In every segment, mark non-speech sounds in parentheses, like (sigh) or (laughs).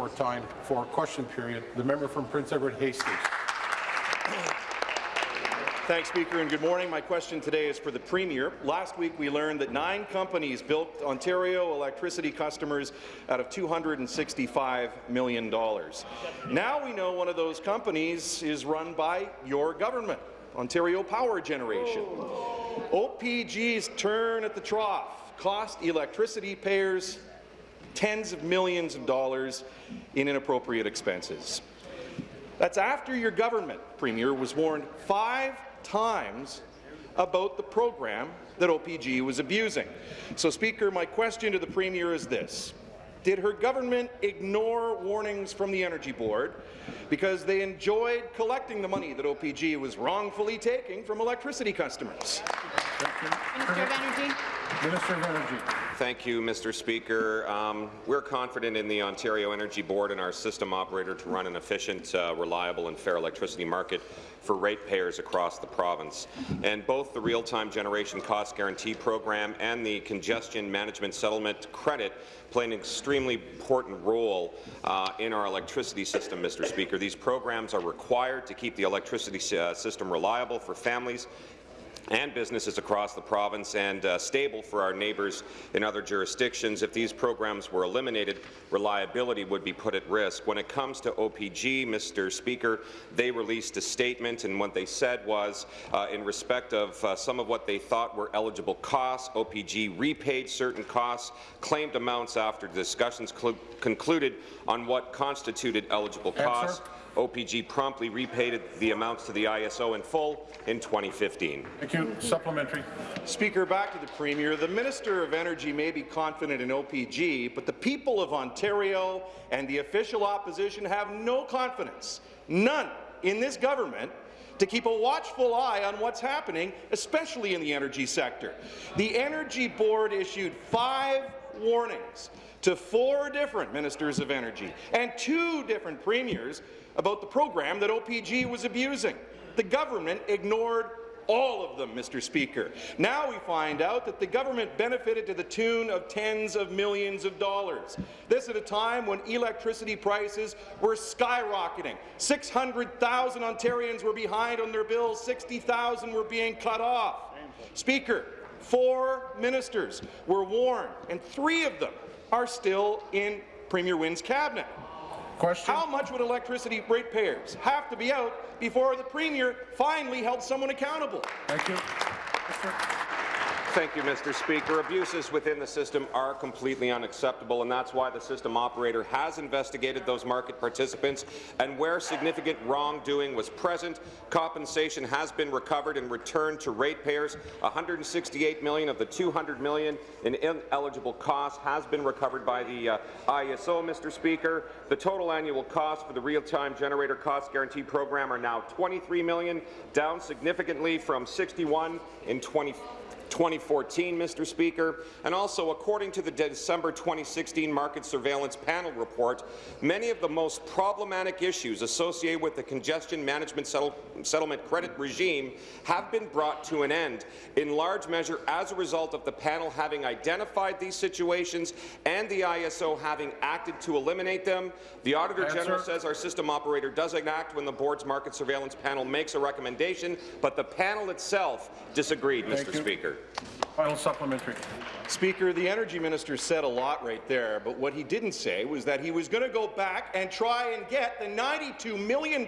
report time for question period. The member from Prince Edward Hastings. Thanks, Speaker, and good morning. My question today is for the Premier. Last week, we learned that nine companies built Ontario electricity customers out of $265 million. Now we know one of those companies is run by your government, Ontario Power Generation. OPG's turn at the trough cost electricity payers tens of millions of dollars in inappropriate expenses. That's after your government, Premier, was warned five times about the program that OPG was abusing. So, Speaker, my question to the Premier is this. Did her government ignore warnings from the Energy Board because they enjoyed collecting the money that OPG was wrongfully taking from electricity customers? Minister of Energy. Minister of Energy. Thank you, Mr. Speaker. Um, we're confident in the Ontario Energy Board and our system operator to run an efficient, uh, reliable and fair electricity market for ratepayers across the province. And both the Real-Time Generation Cost Guarantee Program and the Congestion Management Settlement Credit play an extremely important role uh, in our electricity system, Mr. Speaker. These programs are required to keep the electricity uh, system reliable for families and businesses across the province and uh, stable for our neighbours in other jurisdictions. If these programs were eliminated, reliability would be put at risk. When it comes to OPG, Mr. Speaker, they released a statement, and what they said was, uh, in respect of uh, some of what they thought were eligible costs, OPG repaid certain costs, claimed amounts after discussions concluded on what constituted eligible costs. Answer. OPG promptly repaid the amounts to the ISO in full in 2015. Thank you. Supplementary. Speaker, back to the Premier. The Minister of Energy may be confident in OPG, but the people of Ontario and the official opposition have no confidence, none, in this government to keep a watchful eye on what's happening, especially in the energy sector. The Energy Board issued five warnings to four different ministers of energy and two different premiers about the program that OPG was abusing. The government ignored all of them, Mr. Speaker. Now we find out that the government benefited to the tune of tens of millions of dollars. This at a time when electricity prices were skyrocketing. 600,000 Ontarians were behind on their bills, 60,000 were being cut off. Speaker, four ministers were warned, and three of them are still in Premier Wynne's cabinet. Question. How much would electricity ratepayers have to be out before the Premier finally held someone accountable? Thank you. Thank you, Mr. Speaker. Abuses within the system are completely unacceptable, and that's why the system operator has investigated those market participants, and where significant wrongdoing was present, compensation has been recovered and returned to ratepayers. 168 million of the 200 million in ineligible costs has been recovered by the uh, ISO, Mr. Speaker. The total annual cost for the real-time generator cost guarantee program are now 23 million, down significantly from 61 in 20 2014, Mr. Speaker, and also according to the December 2016 Market Surveillance Panel report, many of the most problematic issues associated with the congestion management settle settlement credit regime have been brought to an end, in large measure as a result of the panel having identified these situations and the ISO having acted to eliminate them. The Auditor Answer. General says our system operator doesn't act when the board's market surveillance panel makes a recommendation, but the panel itself disagreed, Thank Mr. You. Speaker. Final supplementary. Speaker, the energy minister said a lot right there, but what he didn't say was that he was going to go back and try and get the $92 million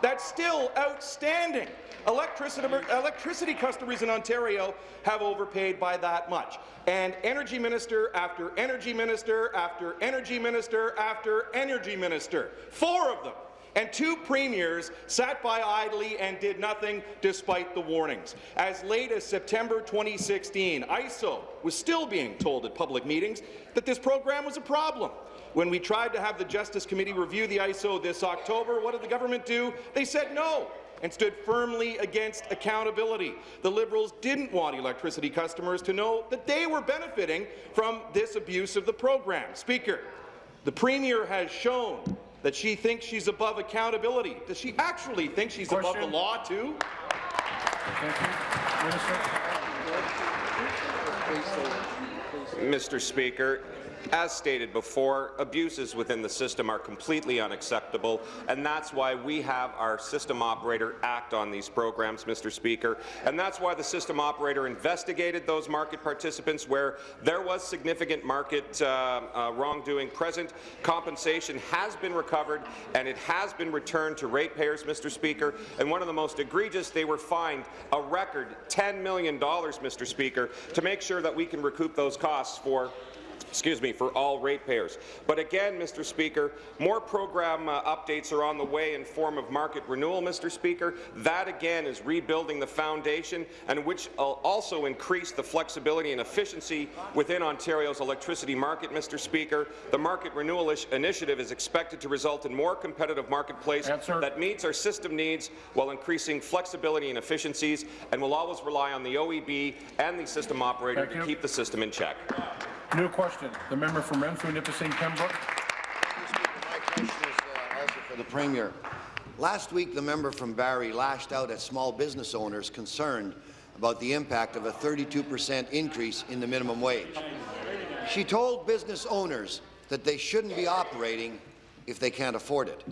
that's still outstanding. Electricity, electricity customers in Ontario have overpaid by that much. And energy minister after energy minister after energy minister after energy minister, four of them and two premiers sat by idly and did nothing despite the warnings. As late as September 2016, ISO was still being told at public meetings that this program was a problem. When we tried to have the Justice Committee review the ISO this October, what did the government do? They said no and stood firmly against accountability. The Liberals didn't want electricity customers to know that they were benefiting from this abuse of the program. Speaker, the Premier has shown that she thinks she's above accountability. Does she actually think she's Question. above the law, too? Mr. Speaker, as stated before, abuses within the system are completely unacceptable, and that's why we have our system operator act on these programs, Mr. Speaker, and that's why the system operator investigated those market participants where there was significant market uh, uh, wrongdoing present. Compensation has been recovered, and it has been returned to ratepayers, Mr. Speaker, and one of the most egregious, they were fined a record $10 million, Mr. Speaker, to make sure that we can recoup those costs for excuse me, for all ratepayers. But again, Mr. Speaker, more program uh, updates are on the way in form of market renewal, Mr. Speaker. That again is rebuilding the foundation and which will also increase the flexibility and efficiency within Ontario's electricity market, Mr. Speaker. The market renewal initiative is expected to result in more competitive marketplace Answer. that meets our system needs while increasing flexibility and efficiencies and will always rely on the OEB and the system operator Thank to you. keep the system in check. New question. The member from Renfrew, Nipissing, Pembroke. My question is uh, also for the Premier. Last week, the member from Barrie lashed out at small business owners concerned about the impact of a 32 per cent increase in the minimum wage. She told business owners that they shouldn't be operating if they can't afford it.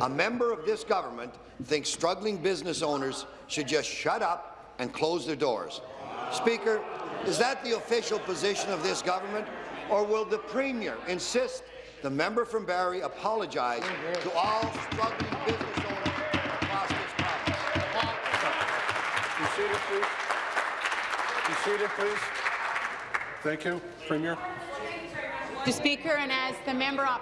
A member of this government thinks struggling business owners should just shut up and close their doors. Speaker, is that the official position of this government, or will the Premier insist the member from Barrie apologize to all struggling business owners across this province? Be seated, please. Be seated, please. Thank you. Premier. Mr. Speaker, and as the member op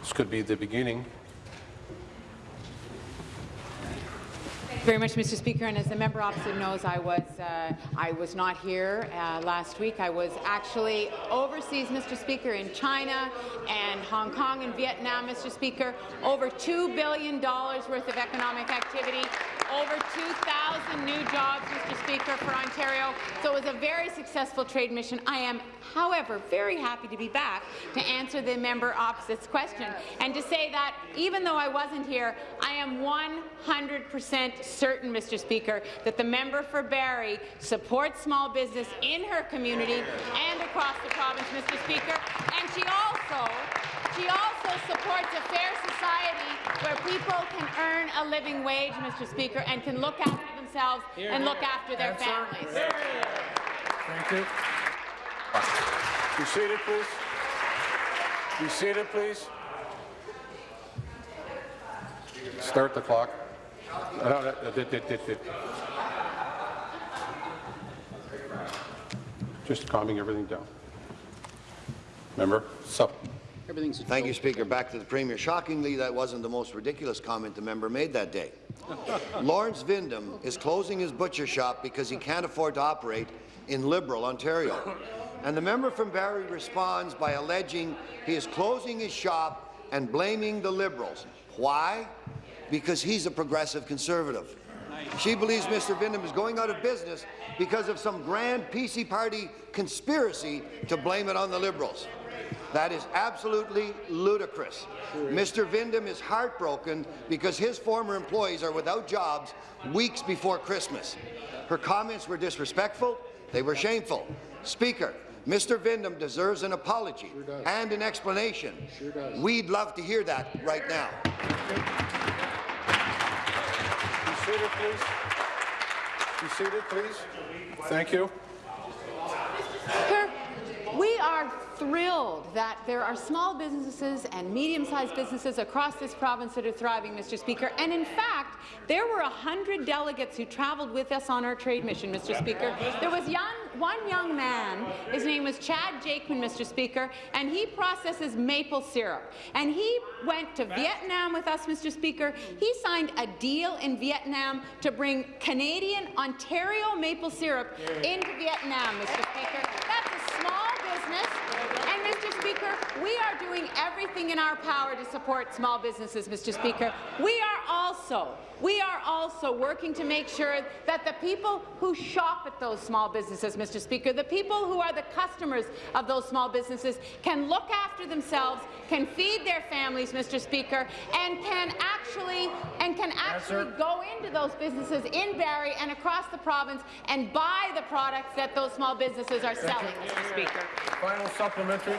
This could be the beginning. Very much, Mr. Speaker, and as the member opposite knows, I was uh, I was not here uh, last week. I was actually overseas, Mr. Speaker, in China and Hong Kong and Vietnam, Mr. Speaker. Over $2 billion worth of economic activity, over 2,000 new jobs, Mr. Speaker, for Ontario. So it was a very successful trade mission. I am, however, very happy to be back to answer the member opposite's question and to say that even though I wasn't here, I am 100 percent certain, Mr. Speaker, that the member for Barrie supports small business in her community and across the province, Mr. Speaker, and she also she also supports a fair society where people can earn a living wage, Mr. Speaker, and can look after themselves and look after their Answer. families. Thank you. Be seated, please. Be seated, please. Start the clock. No, no, no, did- did- did- did. Just calming everything down. Member, sup. Thank you, Speaker. Back to the Premier. Shockingly, that wasn't the most ridiculous comment the member made that day. (laughs) Lawrence Vindham is closing his butcher shop because he can't afford to operate in Liberal, Ontario. And the member from Barrie responds by alleging he is closing his shop and blaming the Liberals. Why? Because he's a progressive conservative. She believes Mr. Vindham is going out of business because of some grand PC party conspiracy to blame it on the Liberals. That is absolutely ludicrous. Mr. Vindham is heartbroken because his former employees are without jobs weeks before Christmas. Her comments were disrespectful, they were shameful. Speaker, Mr. Vindham deserves an apology and an explanation. We'd love to hear that right now. Be seated, please. Be seated, please. Thank you. Speaker, we are thrilled that there are small businesses and medium-sized businesses across this province that are thriving, Mr. Speaker. And in fact, there were 100 delegates who traveled with us on our trade mission, Mr. Speaker. There was young, one young man, his name was Chad Jakeman, Mr. Speaker, and he processes maple syrup. And he went to Vietnam with us, Mr. Speaker. He signed a deal in Vietnam to bring Canadian Ontario maple syrup into Vietnam, Mr. Speaker. That's a small business. And, Mr. Speaker, we are doing everything in our power to support small businesses, Mr. Speaker. We are also we are also working to make sure that the people who shop at those small businesses, Mr. Speaker, the people who are the customers of those small businesses can look after themselves, can feed their families, Mr. Speaker, and can actually and can actually go into those businesses in Barrie and across the province and buy the products that those small businesses are selling, Mr. Speaker. Final supplementary.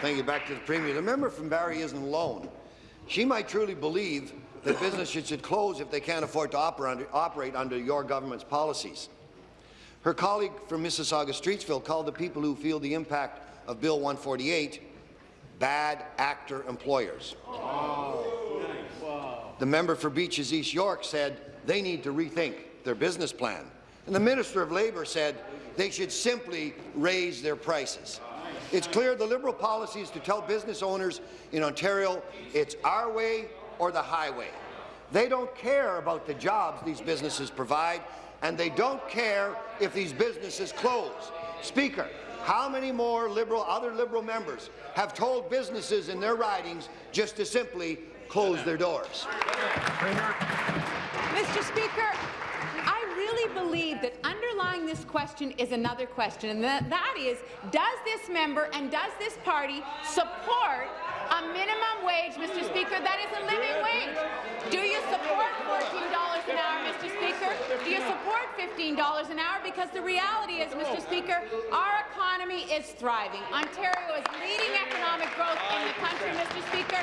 Thank you. Back to the Premier. The member from Barrie isn't alone. She might truly believe that businesses should close if they can't afford to oper operate under your government's policies. Her colleague from Mississauga Streetsville called the people who feel the impact of Bill 148 bad actor employers. The member for Beaches East York said they need to rethink their business plan. And the Minister of Labour said they should simply raise their prices. It's clear the Liberal policy is to tell business owners in Ontario it's our way or the highway. They don't care about the jobs these businesses provide, and they don't care if these businesses close. Speaker, how many more Liberal, other Liberal members have told businesses in their ridings just to simply close their doors? Mr. Speaker, believe that underlying this question is another question, and that, that is, does this member and does this party support a minimum wage, Mr. Speaker, that is a living wage? Do you support $14 an hour, Mr. Speaker? Do you support $15 an hour? Because the reality is, Mr. Speaker, our economy is thriving. Ontario is leading economic growth in the country, Mr. Speaker.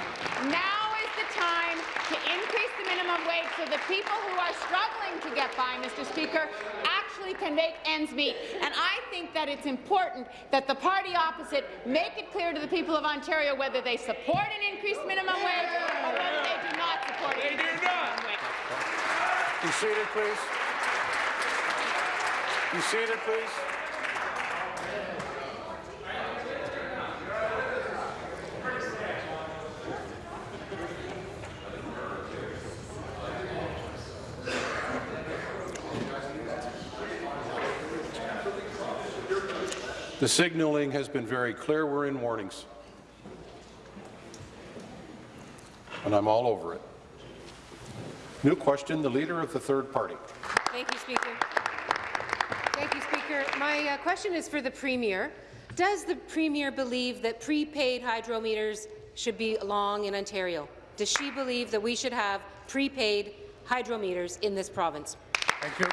Now the time to increase the minimum wage so the people who are struggling to get by, Mr. Speaker, actually can make ends meet. And I think that it's important that the party opposite make it clear to the people of Ontario whether they support an increased minimum wage or whether they do not support an increased minimum wage. Be seated, please. Be seated, please. The signaling has been very clear. We're in warnings. And I'm all over it. New question, the Leader of the Third Party. Thank you, Speaker. Thank you, Speaker. My uh, question is for the Premier. Does the Premier believe that prepaid hydro meters should be long in Ontario? Does she believe that we should have prepaid hydro meters in this province? Thank you.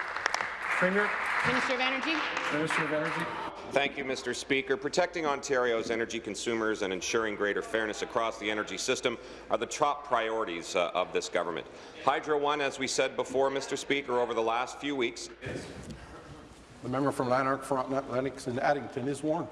Premier, Minister of Energy. Minister of Energy. Thank you, Mr. Speaker. Protecting Ontario's energy consumers and ensuring greater fairness across the energy system are the top priorities uh, of this government. Hydro One, as we said before, Mr. Speaker, over the last few weeks, The member from Lanark, Frontenac, Lennox and Addington is warned.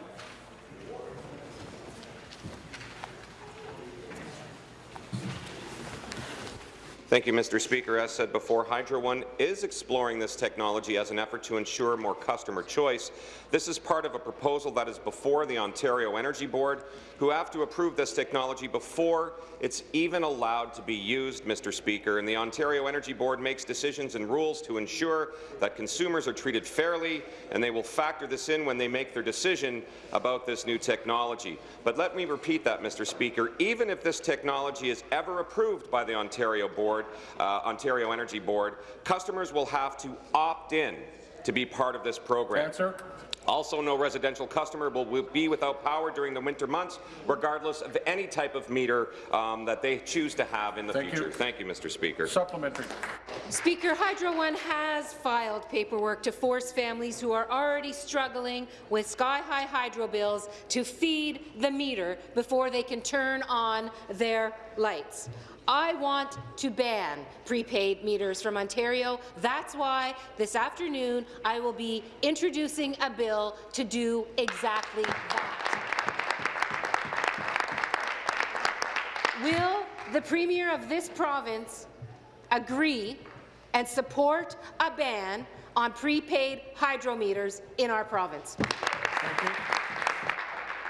Thank you, Mr. Speaker. As said before, Hydro One is exploring this technology as an effort to ensure more customer choice. This is part of a proposal that is before the Ontario Energy Board, who have to approve this technology before it's even allowed to be used, Mr. Speaker. And the Ontario Energy Board makes decisions and rules to ensure that consumers are treated fairly, and they will factor this in when they make their decision about this new technology. But let me repeat that, Mr. Speaker. Even if this technology is ever approved by the Ontario Board, uh, Ontario Energy Board, customers will have to opt in to be part of this program. Answer. Also, no residential customer will be without power during the winter months, regardless of any type of meter um, that they choose to have in the Thank future. you. Thank you, Mr. Speaker. Supplementary. Speaker, Hydro One has filed paperwork to force families who are already struggling with sky-high hydro bills to feed the meter before they can turn on their lights. I want to ban prepaid meters from Ontario. That's why this afternoon I will be introducing a bill to do exactly that. Will the Premier of this province agree and support a ban on prepaid hydro meters in our province? Thank you.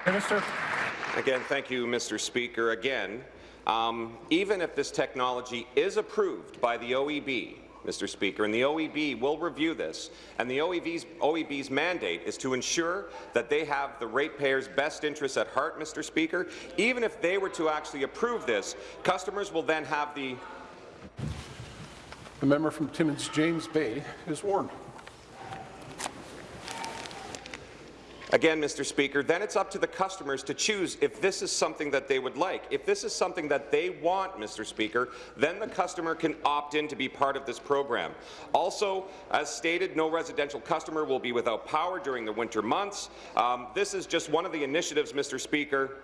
Minister. Again, thank you, Mr. Speaker. Again, um, even if this technology is approved by the OEB, Mr. Speaker, and the OEB will review this. And the OEB's, OEB's mandate is to ensure that they have the ratepayers' best interests at heart, Mr. Speaker. Even if they were to actually approve this, customers will then have the The member from Timmins James Bay is warned. Again, Mr. Speaker, then it's up to the customers to choose if this is something that they would like. If this is something that they want, Mr. Speaker, then the customer can opt in to be part of this program. Also, as stated, no residential customer will be without power during the winter months. Um, this is just one of the initiatives, Mr. Speaker,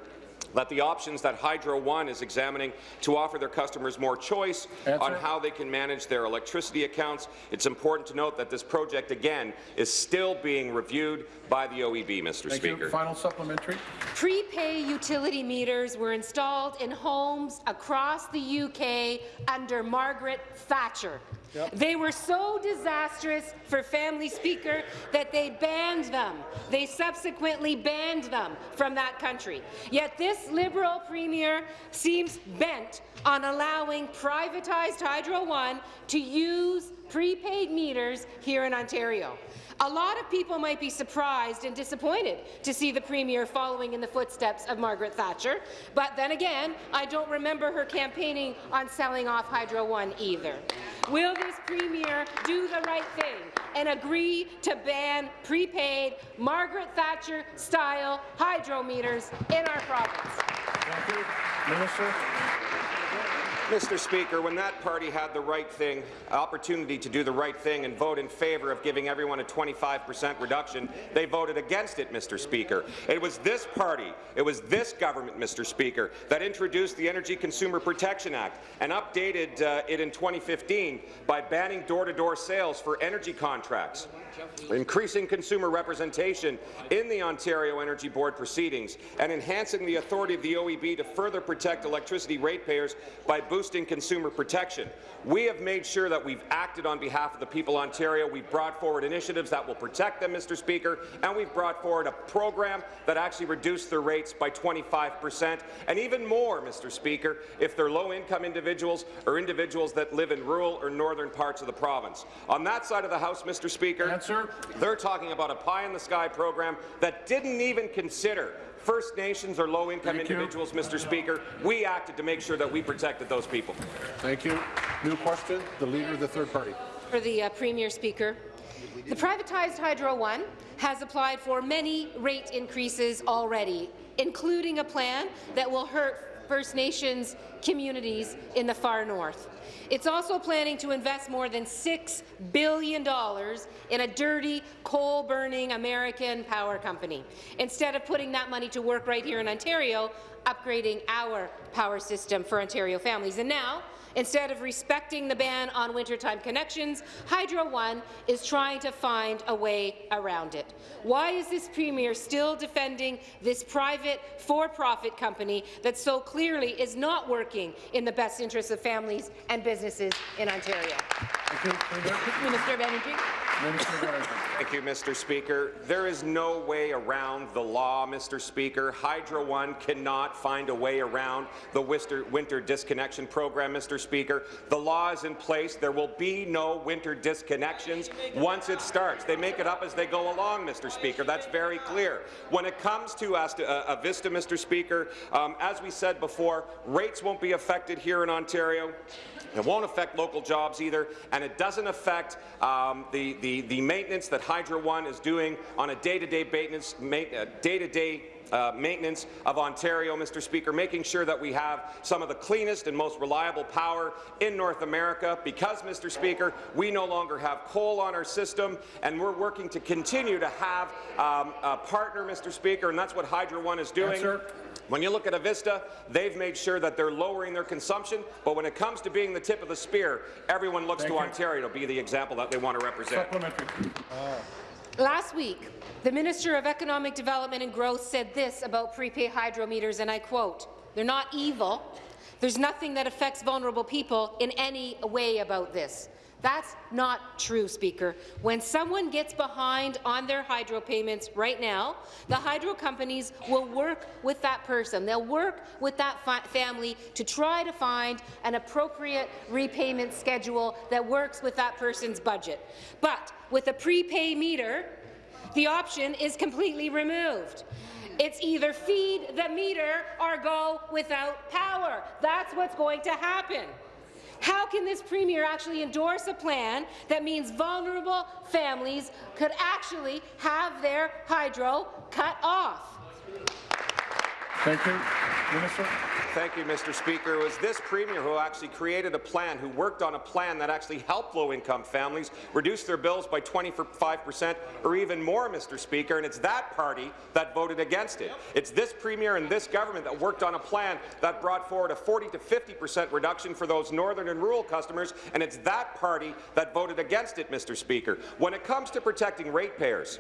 that the options that Hydro One is examining to offer their customers more choice Answer. on how they can manage their electricity accounts. It's important to note that this project, again, is still being reviewed by the OEB, Mr. Thank Speaker. you. Final supplementary. Prepay utility meters were installed in homes across the UK under Margaret Thatcher. They were so disastrous for family speaker that they banned them. They subsequently banned them from that country. Yet this Liberal Premier seems bent on allowing privatized Hydro One to use prepaid meters here in Ontario. A lot of people might be surprised and disappointed to see the Premier following in the footsteps of Margaret Thatcher, but then again, I don't remember her campaigning on selling off Hydro One either. Will this Premier do the right thing and agree to ban prepaid Margaret Thatcher-style hydro meters in our province? Thank you. Minister. Mr. Speaker, when that party had the right thing, opportunity to do the right thing and vote in favour of giving everyone a 25 percent reduction, they voted against it, Mr. Speaker. It was this party, it was this government, Mr. Speaker, that introduced the Energy Consumer Protection Act and updated uh, it in 2015 by banning door-to-door sales for energy contracts increasing consumer representation in the Ontario Energy Board proceedings, and enhancing the authority of the OEB to further protect electricity ratepayers by boosting consumer protection. We have made sure that we've acted on behalf of the people of Ontario. We've brought forward initiatives that will protect them, Mr. Speaker, and we've brought forward a program that actually reduced their rates by 25 percent, and even more, Mr. Speaker, if they're low-income individuals or individuals that live in rural or northern parts of the province. On that side of the House, Mr. Speaker, Answer. they're talking about a pie-in-the-sky program that didn't even consider First Nations or low-income Thank you. individuals, Mr. Speaker. We acted to make sure that we protected those people. Thank you. New question. The leader of the third party. For the uh, Premier Speaker. The privatized Hydro One has applied for many rate increases already, including a plan that will hurt First Nations communities in the far north. It's also planning to invest more than $6 billion in a dirty, coal-burning American power company, instead of putting that money to work right here in Ontario, upgrading our power system for Ontario families. And now, Instead of respecting the ban on wintertime connections, Hydro One is trying to find a way around it. Why is this Premier still defending this private, for-profit company that so clearly is not working in the best interests of families and businesses in Ontario? Thank you. Minister of Energy. Minister of Energy. Thank you, Mr. Speaker. There is no way around the law, Mr. Speaker. Hydro One cannot find a way around the winter, winter disconnection program, Mr. Speaker. The law is in place. There will be no winter disconnections once it starts. They make it up as they go along, Mr. Speaker. That's very clear. When it comes to Asta, uh, Avista, Mr. Speaker, um, as we said before, rates won't be affected here in Ontario. It won't affect local jobs either, and it doesn't affect um, the, the, the maintenance that Hydro One is doing on a day-to-day maintenance, ma uh, day-to-day uh, maintenance of Ontario, Mr. Speaker, making sure that we have some of the cleanest and most reliable power in North America. Because, Mr. Speaker, we no longer have coal on our system, and we're working to continue to have um, a partner, Mr. Speaker, and that's what Hydro One is doing. When you look at Avista, they've made sure that they're lowering their consumption, but when it comes to being the tip of the spear, everyone looks Thank to you. Ontario to be the example that they want to represent. Last week, the Minister of Economic Development and Growth said this about prepaid hydro meters, and I quote, they're not evil. There's nothing that affects vulnerable people in any way about this. That's not true, Speaker. When someone gets behind on their hydro payments right now, the hydro companies will work with that person. They'll work with that family to try to find an appropriate repayment schedule that works with that person's budget. But with a prepay meter, the option is completely removed. It's either feed the meter or go without power. That's what's going to happen. How can this Premier actually endorse a plan that means vulnerable families could actually have their hydro cut off? Thank you. Minister. Thank you, Mr. Speaker. It was this Premier who actually created a plan, who worked on a plan that actually helped low-income families reduce their bills by 25 percent or even more, Mr. Speaker, and it's that party that voted against it. It's this Premier and this government that worked on a plan that brought forward a 40 to 50 percent reduction for those northern and rural customers, and it's that party that voted against it, Mr. Speaker. When it comes to protecting ratepayers,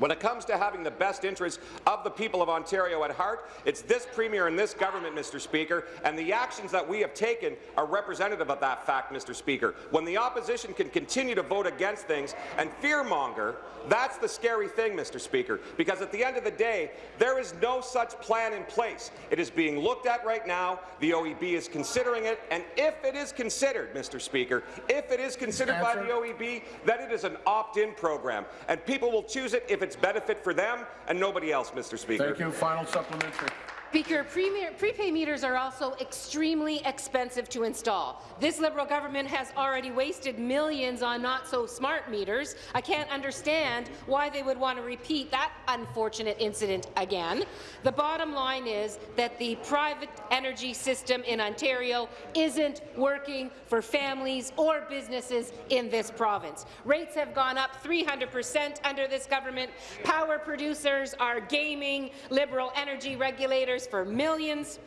when it comes to having the best interests of the people of Ontario at heart, it's this Premier and this government, Mr. Speaker, and the actions that we have taken are representative of that fact, Mr. Speaker. When the opposition can continue to vote against things and fearmonger, that's the scary thing, Mr. Speaker, because at the end of the day, there is no such plan in place. It is being looked at right now. The OEB is considering it, and if it is considered, Mr. Speaker, if it is considered by the OEB, then it is an opt-in program, and people will choose it if it's benefit for them and nobody else, Mr. Speaker. Thank you. Final supplementary. Speaker, prepay meters are also extremely expensive to install. This Liberal government has already wasted millions on not-so-smart meters. I can't understand why they would want to repeat that unfortunate incident again. The bottom line is that the private energy system in Ontario isn't working for families or businesses in this province. Rates have gone up 300 per cent under this government. Power producers are gaming Liberal energy regulators for millions,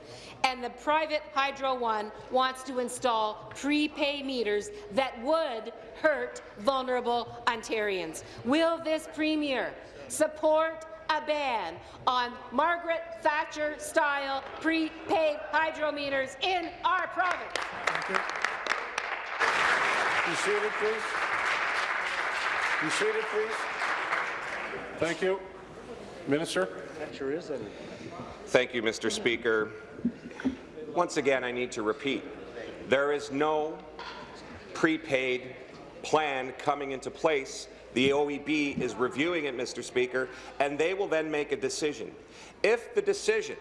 and the private Hydro One wants to install prepay meters that would hurt vulnerable Ontarians. Will this Premier support a ban on Margaret Thatcher-style prepaid hydro meters in our province? Thank you. Be seated, please. Be seated, please. Thank you. Minister. Thatcher is in. Thank you, Mr. Speaker. Once again, I need to repeat, there is no prepaid plan coming into place. The OEB is reviewing it, Mr. Speaker, and they will then make a decision. If the decision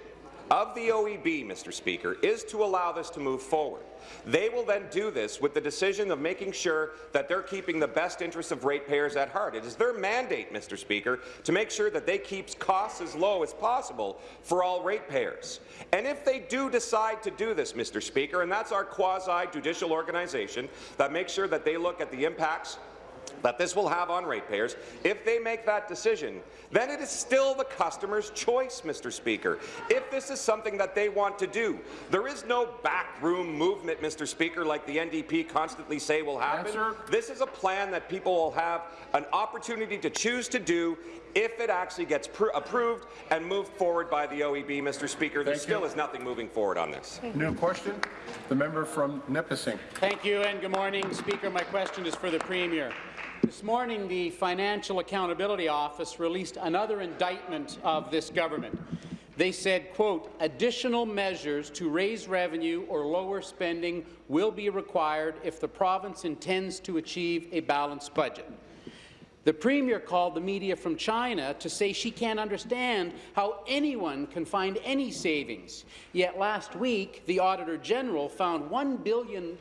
of the OEB, Mr. Speaker, is to allow this to move forward. They will then do this with the decision of making sure that they're keeping the best interests of ratepayers at heart. It is their mandate, Mr. Speaker, to make sure that they keep costs as low as possible for all ratepayers. And if they do decide to do this, Mr. Speaker, and that's our quasi-judicial organization that makes sure that they look at the impacts that this will have on ratepayers, if they make that decision, then it is still the customer's choice, Mr. Speaker, if this is something that they want to do. There is no backroom movement, Mr. Speaker, like the NDP constantly say will happen. Answer. This is a plan that people will have an opportunity to choose to do if it actually gets approved and moved forward by the OEB, Mr. Speaker. There still is nothing moving forward on this. New question. The member from Nipissing. Thank you and good morning, Speaker. My question is for the Premier. This morning, the Financial Accountability Office released another indictment of this government. They said, quote, additional measures to raise revenue or lower spending will be required if the province intends to achieve a balanced budget. The Premier called the media from China to say she can't understand how anyone can find any savings. Yet last week, the Auditor General found $1 billion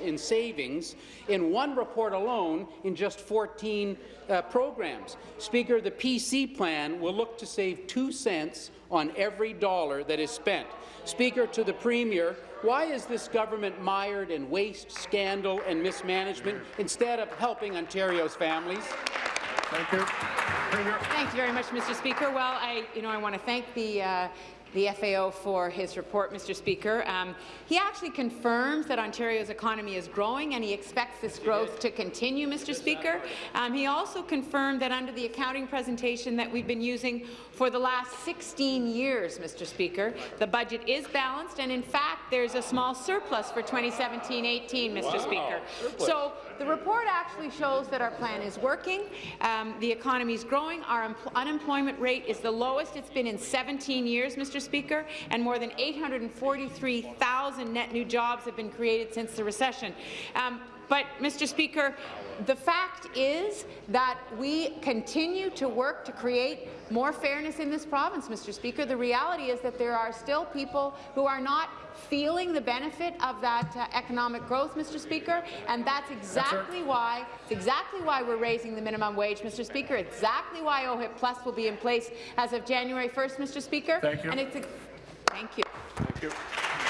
in savings in one report alone in just 14 uh, programs. Speaker, the PC plan will look to save two cents on every dollar that is spent. Speaker, to the Premier, why is this government mired in waste, scandal and mismanagement instead of helping Ontario's families? Thank you. Premier. Thank you very much, Mr. Speaker. Well, I, you know, I want to thank the uh, the FAO for his report, Mr. Speaker. Um, he actually confirms that Ontario's economy is growing and he expects this growth to continue, Mr. Speaker. Um, he also confirmed that under the accounting presentation that we've been using for the last 16 years, Mr. Speaker, the budget is balanced and in fact there's a small surplus for 2017-18, Mr. Wow. Speaker. Surplus. So The report actually shows that our plan is working. Um, the economy is growing. Our unemployment rate is the lowest it's been in 17 years, Mr. Speaker, and more than 843,000 net new jobs have been created since the recession. Um, but, Mr. Speaker, the fact is that we continue to work to create more fairness in this province, Mr. Speaker. The reality is that there are still people who are not feeling the benefit of that uh, economic growth, Mr. Speaker, and that's exactly yes, why it's exactly why we're raising the minimum wage, Mr. Speaker. Exactly why OHIP Plus will be in place as of January 1st, Mr. Speaker. Thank you. And it's a, thank you. Thank you.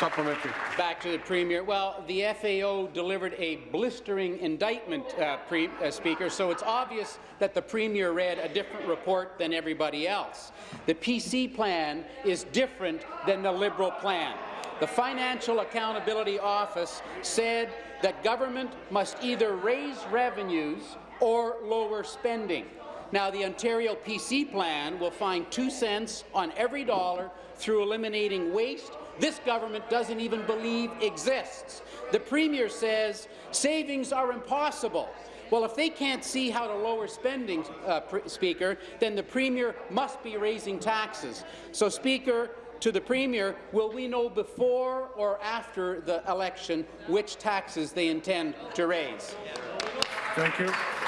Supplementary. Back to the Premier. Well, the FAO delivered a blistering indictment, uh, uh, Speaker, so it's obvious that the Premier read a different report than everybody else. The PC plan is different than the Liberal plan. The Financial Accountability Office said that government must either raise revenues or lower spending. Now, the Ontario PC plan will find two cents on every dollar through eliminating waste this government doesn't even believe exists. The Premier says savings are impossible. Well, if they can't see how to lower spending, uh, Speaker, then the Premier must be raising taxes. So, Speaker, to the Premier, will we know before or after the election which taxes they intend to raise? Thank you.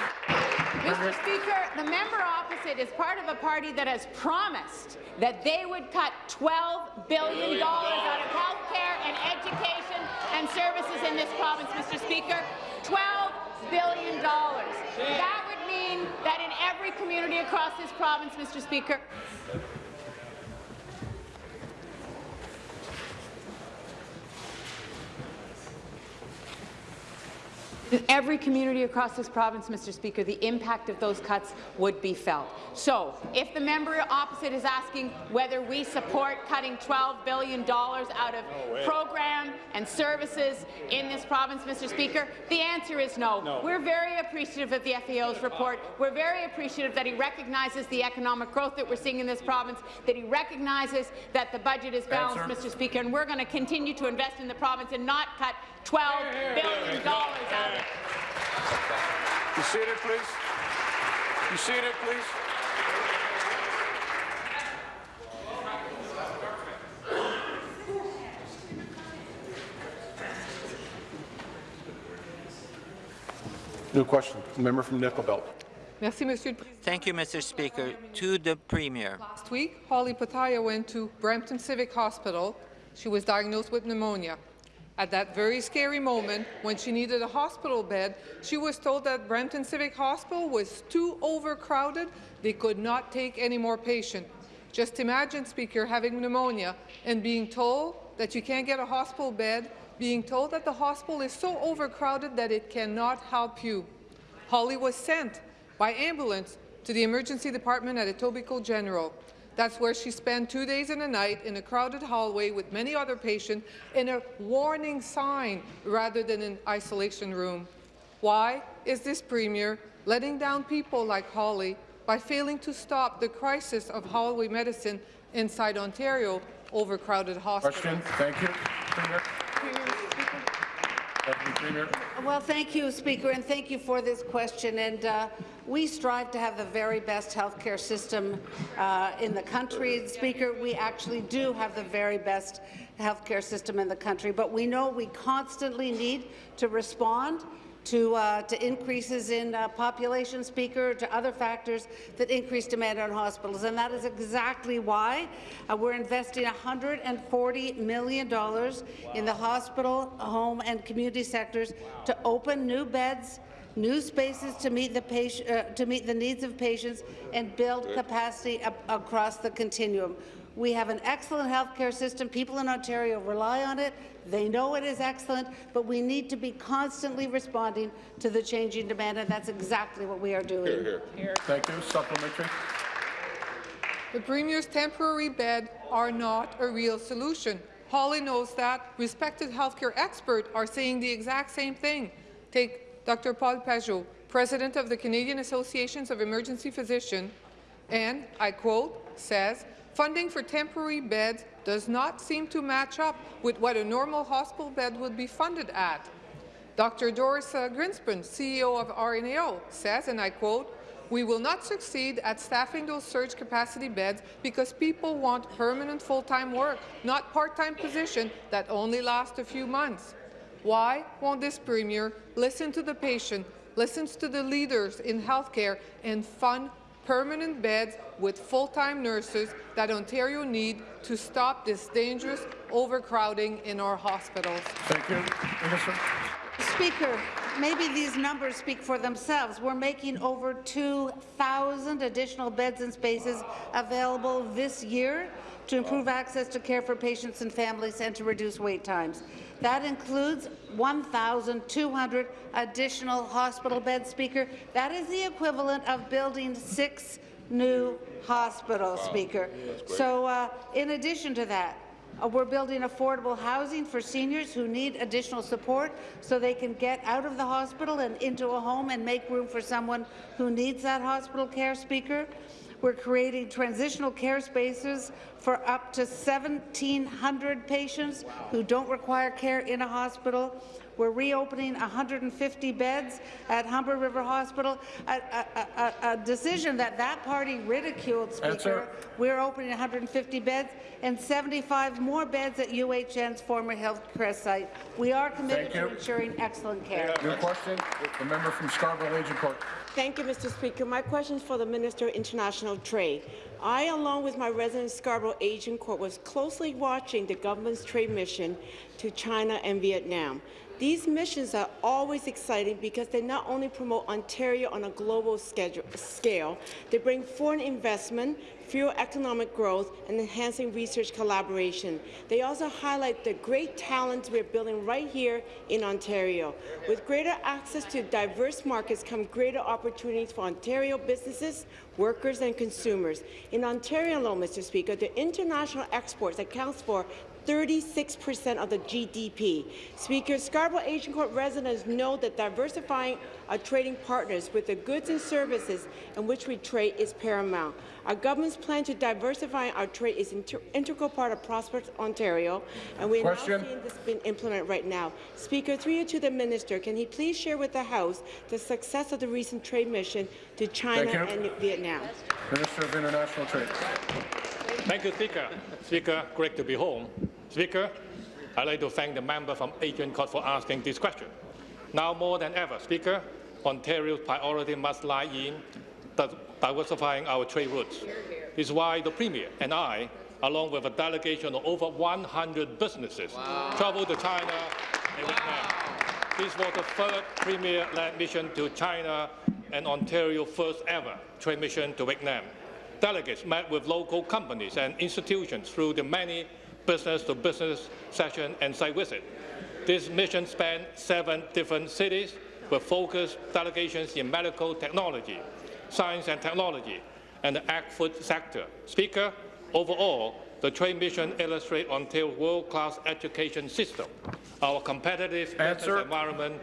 Mr. Speaker, the member opposite is part of a party that has promised that they would cut $12 billion out of health care and education and services in this province, Mr. Speaker. $12 billion. That would mean that in every community across this province, Mr. Speaker, every community across this province, Mr. Speaker, the impact of those cuts would be felt. So, if the member opposite is asking whether we support cutting $12 billion out of no program and services in this province, Mr. Speaker, the answer is no. no. We're very appreciative of the FAO's report. We're very appreciative that he recognizes the economic growth that we're seeing in this province, that he recognizes that the budget is balanced, answer. Mr. Speaker, and we're going to continue to invest in the province and not cut $12 billion out of it. You seated, please. You seated, please. New question. Member from Nickel Belt. Thank you, Mr. Speaker. To the Premier. Last week, Holly Pataya went to Brampton Civic Hospital. She was diagnosed with pneumonia. At that very scary moment, when she needed a hospital bed, she was told that Brampton Civic Hospital was too overcrowded. They could not take any more patients. Just imagine, Speaker, having pneumonia and being told that you can't get a hospital bed, being told that the hospital is so overcrowded that it cannot help you. Holly was sent by ambulance to the emergency department at Etobicoke General. That's where she spent two days and a night in a crowded hallway with many other patients in a warning sign rather than an isolation room. Why is this Premier letting down people like Holly by failing to stop the crisis of hallway medicine inside Ontario overcrowded hospitals? Question. Thank you. Premier. Premier. Well, thank you, Speaker, and thank you for this question. And uh, we strive to have the very best health care system uh, in the country. Speaker, we actually do have the very best health care system in the country, but we know we constantly need to respond to, uh, to increases in uh, population, Speaker, to other factors that increase demand on hospitals. And that is exactly why uh, we're investing $140 million wow. in the hospital, home and community sectors wow. to open new beds, new spaces to meet the, patient, uh, to meet the needs of patients and build capacity across the continuum. We have an excellent healthcare system. People in Ontario rely on it. They know it is excellent, but we need to be constantly responding to the changing demand, and that's exactly what we are doing. Here, here. Here. Thank you. Supplementary. The Premier's temporary bed are not a real solution. Holly knows that. Respected healthcare experts are saying the exact same thing. Take Dr. Paul Pageau, President of the Canadian Associations of Emergency Physicians, and, I quote, says, Funding for temporary beds does not seem to match up with what a normal hospital bed would be funded at. Dr. Doris uh, Grinspan, CEO of RNAO, says, and I quote, we will not succeed at staffing those surge capacity beds because people want permanent full-time work, not part-time position that only last a few months. Why won't this Premier listen to the patient, listens to the leaders in healthcare and fund permanent beds with full-time nurses that Ontario need to stop this dangerous overcrowding in our hospitals? Thank you. Minister. Speaker, maybe these numbers speak for themselves. We're making over 2,000 additional beds and spaces available this year to improve access to care for patients and families and to reduce wait times. That includes 1,200 additional hospital beds, Speaker. That is the equivalent of building six new hospitals, Speaker. So uh, in addition to that, uh, we're building affordable housing for seniors who need additional support so they can get out of the hospital and into a home and make room for someone who needs that hospital care, Speaker. We're creating transitional care spaces for up to 1,700 patients who don't require care in a hospital. We're reopening 150 beds at Humber River Hospital, a, a, a, a decision that that party ridiculed, Speaker. We're opening 150 beds and 75 more beds at UHN's former health care site. We are committed to ensuring excellent care. New question, the member from Scarborough Agincourt. Thank you, Mr. Speaker. My question is for the Minister of International Trade. I, along with my resident Scarborough Agincourt, was closely watching the government's trade mission to China and Vietnam. These missions are always exciting because they not only promote Ontario on a global schedule, scale, they bring foreign investment, fuel economic growth, and enhancing research collaboration. They also highlight the great talents we're building right here in Ontario. With greater access to diverse markets come greater opportunities for Ontario businesses, workers, and consumers. In Ontario alone, Mr. Speaker, the international exports accounts for 36 percent of the GDP. Speaker, Scarborough Agincourt residents know that diversifying our trading partners with the goods and services in which we trade is paramount. Our government's plan to diversify our trade is an inter integral part of Prosperous Ontario, and we're Question. now seeing this being implemented right now. Speaker, through you to the minister, can he please share with the House the success of the recent trade mission to China and Vietnam? Minister of International Trade. Thank you, Speaker. Speaker, great to be home. Speaker, I'd like to thank the member from Agincourt for asking this question. Now more than ever, Speaker, Ontario's priority must lie in diversifying our trade routes. This is why the Premier and I, along with a delegation of over 100 businesses, traveled to China and Vietnam. This was the third Premier-led mission to China and Ontario's first ever trade mission to Vietnam. Delegates met with local companies and institutions through the many business-to-business sessions and site visits. This mission spanned seven different cities with focused delegations in medical technology, science and technology, and the ag-food sector. Speaker, overall, the trade mission illustrates Ontario's world-class education system, our competitive business environment,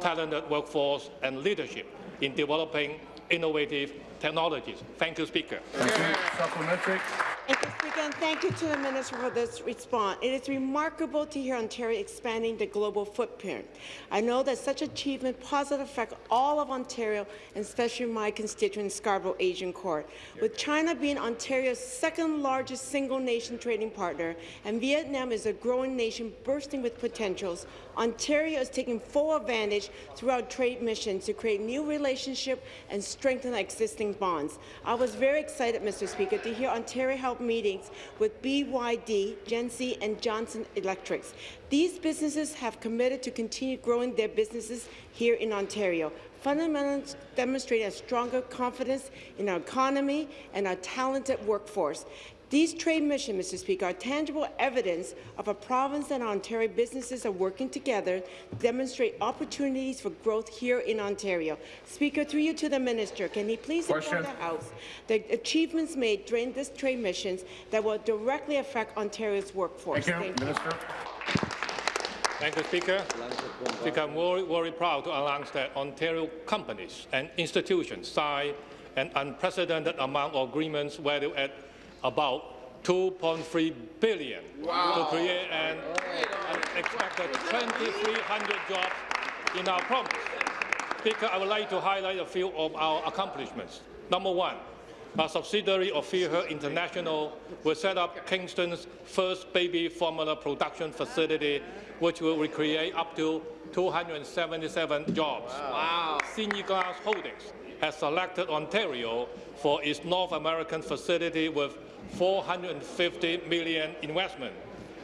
talented workforce, and leadership in developing innovative technologies. Thank you, Speaker. Thank you. Supplementary. And thank you to the Minister for this response. It is remarkable to hear Ontario expanding the global footprint. I know that such achievement positively affect all of Ontario, and especially my constituent Scarborough Agincourt. With China being Ontario's second largest single nation trading partner, and Vietnam is a growing nation bursting with potentials, Ontario is taking full advantage through our trade missions to create new relationships and strengthen existing bonds. I was very excited, Mr. Speaker, to hear Ontario held meetings with BYD, Genesee, and Johnson Electrics. These businesses have committed to continue growing their businesses here in Ontario. Fundamentals demonstrate a stronger confidence in our economy and our talented workforce. These trade missions, Mr. Speaker, are tangible evidence of a province and Ontario businesses are working together to demonstrate opportunities for growth here in Ontario. Speaker, through you to the minister, can he please inform the House the achievements made during this trade missions that will directly affect Ontario's workforce? Thank you. Minister. Thank you, Speaker. Speaker, I'm very, very proud to announce that Ontario companies and institutions signed an unprecedented amount of agreements valued at about 2.3 billion to create an, an expected 2,300 jobs in our province. Speaker, I would like to highlight a few of our accomplishments. Number one, a subsidiary of Feihe International will set up Kingston's first baby formula production facility, which will recreate up to 277 jobs. Wow. Xinyi Glass Holdings has selected Ontario for its North American facility with 450 million investment.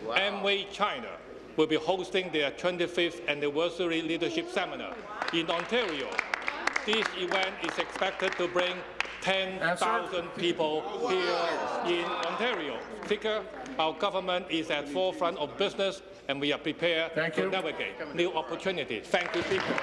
Amway China will be hosting their 25th anniversary leadership seminar in Ontario. This event is expected to bring 10,000 people here in Ontario. Speaker, our government is at forefront of business and we are prepared Thank to you. navigate new opportunities. Thank you, Speaker.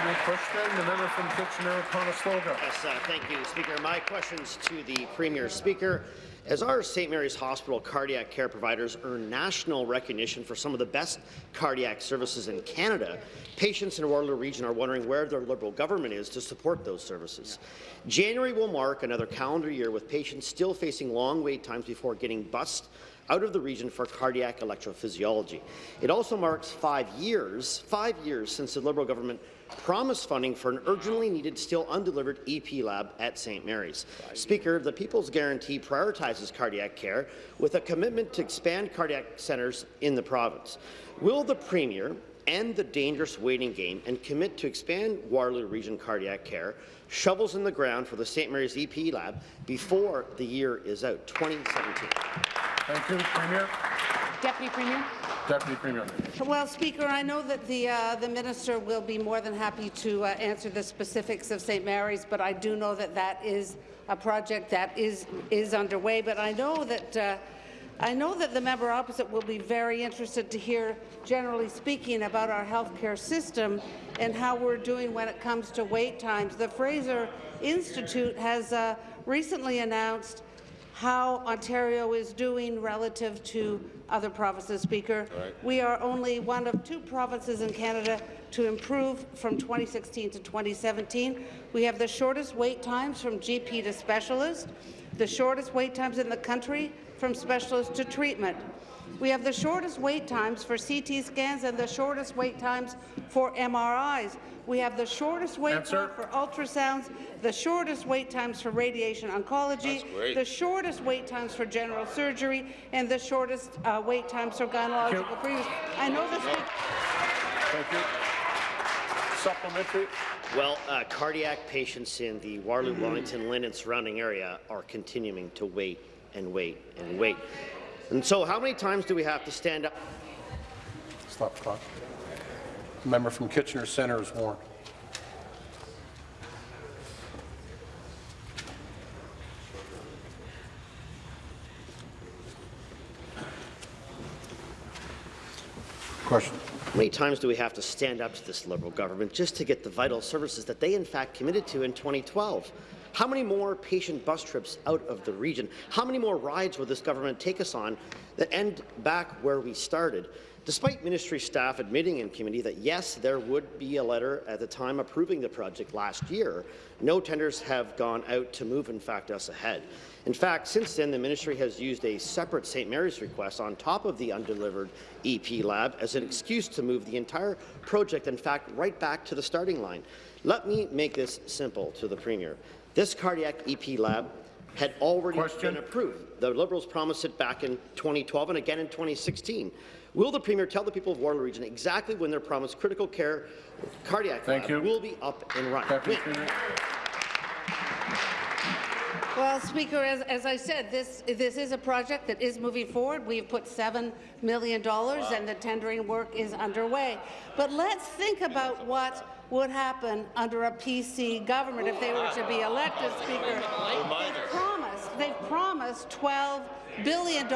Question, the member from Kitchener-Conestoga. Yes, uh, thank you, Speaker. My questions to the Premier. Speaker, as our St. Mary's Hospital cardiac care providers earn national recognition for some of the best cardiac services in Canada, patients in the Waterloo region are wondering where their Liberal government is to support those services. January will mark another calendar year with patients still facing long wait times before getting bused out of the region for cardiac electrophysiology. It also marks five years, five years since the Liberal government promised funding for an urgently needed, still undelivered EP lab at St. Mary's. Speaker, the People's Guarantee prioritizes cardiac care with a commitment to expand cardiac centres in the province. Will the Premier end the dangerous waiting game and commit to expand Waterloo Region cardiac care, shovels in the ground for the St. Mary's EP lab before the year is out, 2017? Thank you, Premier. Deputy Premier. Deputy Premier. Well, Speaker, I know that the, uh, the minister will be more than happy to uh, answer the specifics of St. Mary's, but I do know that that is a project that is, is underway. But I know that uh, I know that the member opposite will be very interested to hear, generally speaking, about our healthcare system and how we're doing when it comes to wait times. The Fraser Institute has uh, recently announced how Ontario is doing relative to other provinces, Speaker. We are only one of two provinces in Canada to improve from 2016 to 2017. We have the shortest wait times from GP to specialist, the shortest wait times in the country from specialist to treatment. We have the shortest wait times for CT scans and the shortest wait times for MRIs. We have the shortest wait time for ultrasounds, the shortest wait times for radiation oncology, the shortest wait times for general surgery, and the shortest uh, wait times for gynecological procedures. I know this. Thank you. Supplementary. Well, uh, cardiac patients in the Waterloo, Wellington, LHIN, and surrounding area are continuing to wait and wait and wait. And so how many times do we have to stand up? Stop the clock. Member from Kitchener Centre is warned. Question. How many times do we have to stand up to this Liberal government just to get the vital services that they in fact committed to in 2012? How many more patient bus trips out of the region? How many more rides will this government take us on that end back where we started? Despite ministry staff admitting in committee that yes, there would be a letter at the time approving the project last year, no tenders have gone out to move, in fact, us ahead. In fact, since then, the ministry has used a separate St. Mary's request on top of the undelivered EP lab as an excuse to move the entire project, in fact, right back to the starting line. Let me make this simple to the Premier. This cardiac EP lab had already Question. been approved. The Liberals promised it back in 2012 and again in 2016. Will the Premier tell the people of Waterloo Region exactly when their promised critical care cardiac Thank lab you. will be up and running? Well, Speaker, as, as I said, this, this is a project that is moving forward. We've put $7 million and the tendering work is underway. But let's think about what would happen under a PC government if they were to be elected, Speaker. They've promised, they've promised $12 billion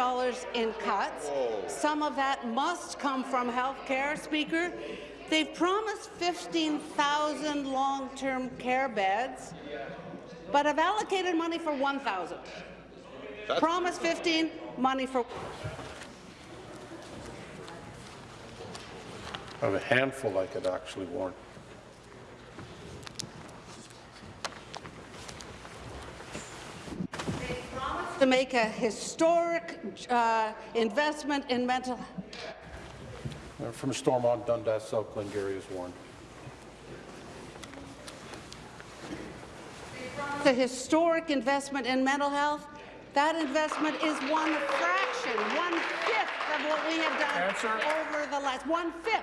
in cuts. Some of that must come from health care, Speaker. They've promised 15,000 long-term care beds but have allocated money for 1,000. Promise 15, money for... I have a handful I could actually warn. to make a historic uh, investment in mental From Stormont, Dundas, South Glengarry is warned. The historic investment in mental health, that investment is one fraction, one-fifth of what we have done Answer. over the last, one-fifth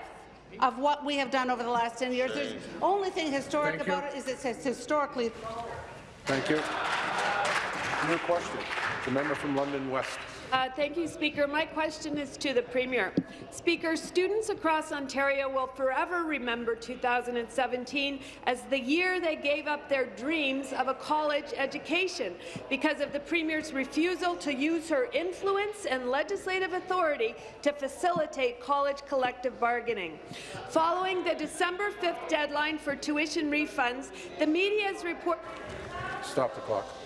of what we have done over the last 10 years. The only thing historic Thank you. about it is it says historically Thank you. New question. The member from London West. Uh, thank you, Speaker. My question is to the Premier. Speaker, students across Ontario will forever remember 2017 as the year they gave up their dreams of a college education because of the Premier's refusal to use her influence and legislative authority to facilitate college collective bargaining. Following the December 5th deadline for tuition refunds, the media's report Stop the clock.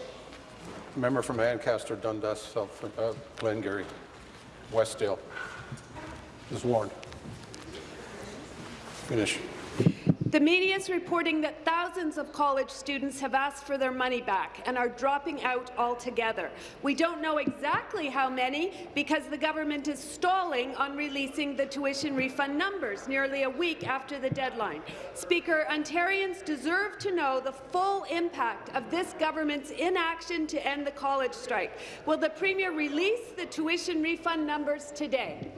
Member from Ancaster, Dundas, South uh, Glengarry, Westdale is warned. Finish. The media is reporting that thousands of college students have asked for their money back and are dropping out altogether. We don't know exactly how many because the government is stalling on releasing the tuition refund numbers nearly a week after the deadline. Speaker, Ontarians deserve to know the full impact of this government's inaction to end the college strike. Will the Premier release the tuition refund numbers today?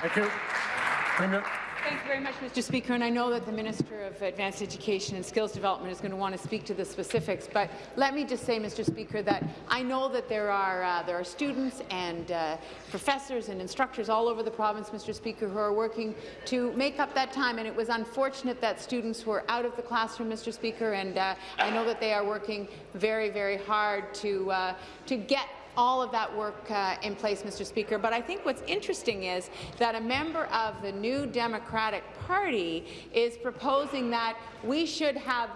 Thank you. Premier. Thank you very much, Mr. Speaker, and I know that the Minister of Advanced Education and Skills Development is going to want to speak to the specifics, but let me just say, Mr. Speaker, that I know that there are, uh, there are students and uh, professors and instructors all over the province, Mr. Speaker, who are working to make up that time, and it was unfortunate that students were out of the classroom, Mr. Speaker, and uh, I know that they are working very, very hard to, uh, to get all of that work uh, in place, Mr. Speaker. But I think what's interesting is that a member of the New Democratic Party is proposing that we should have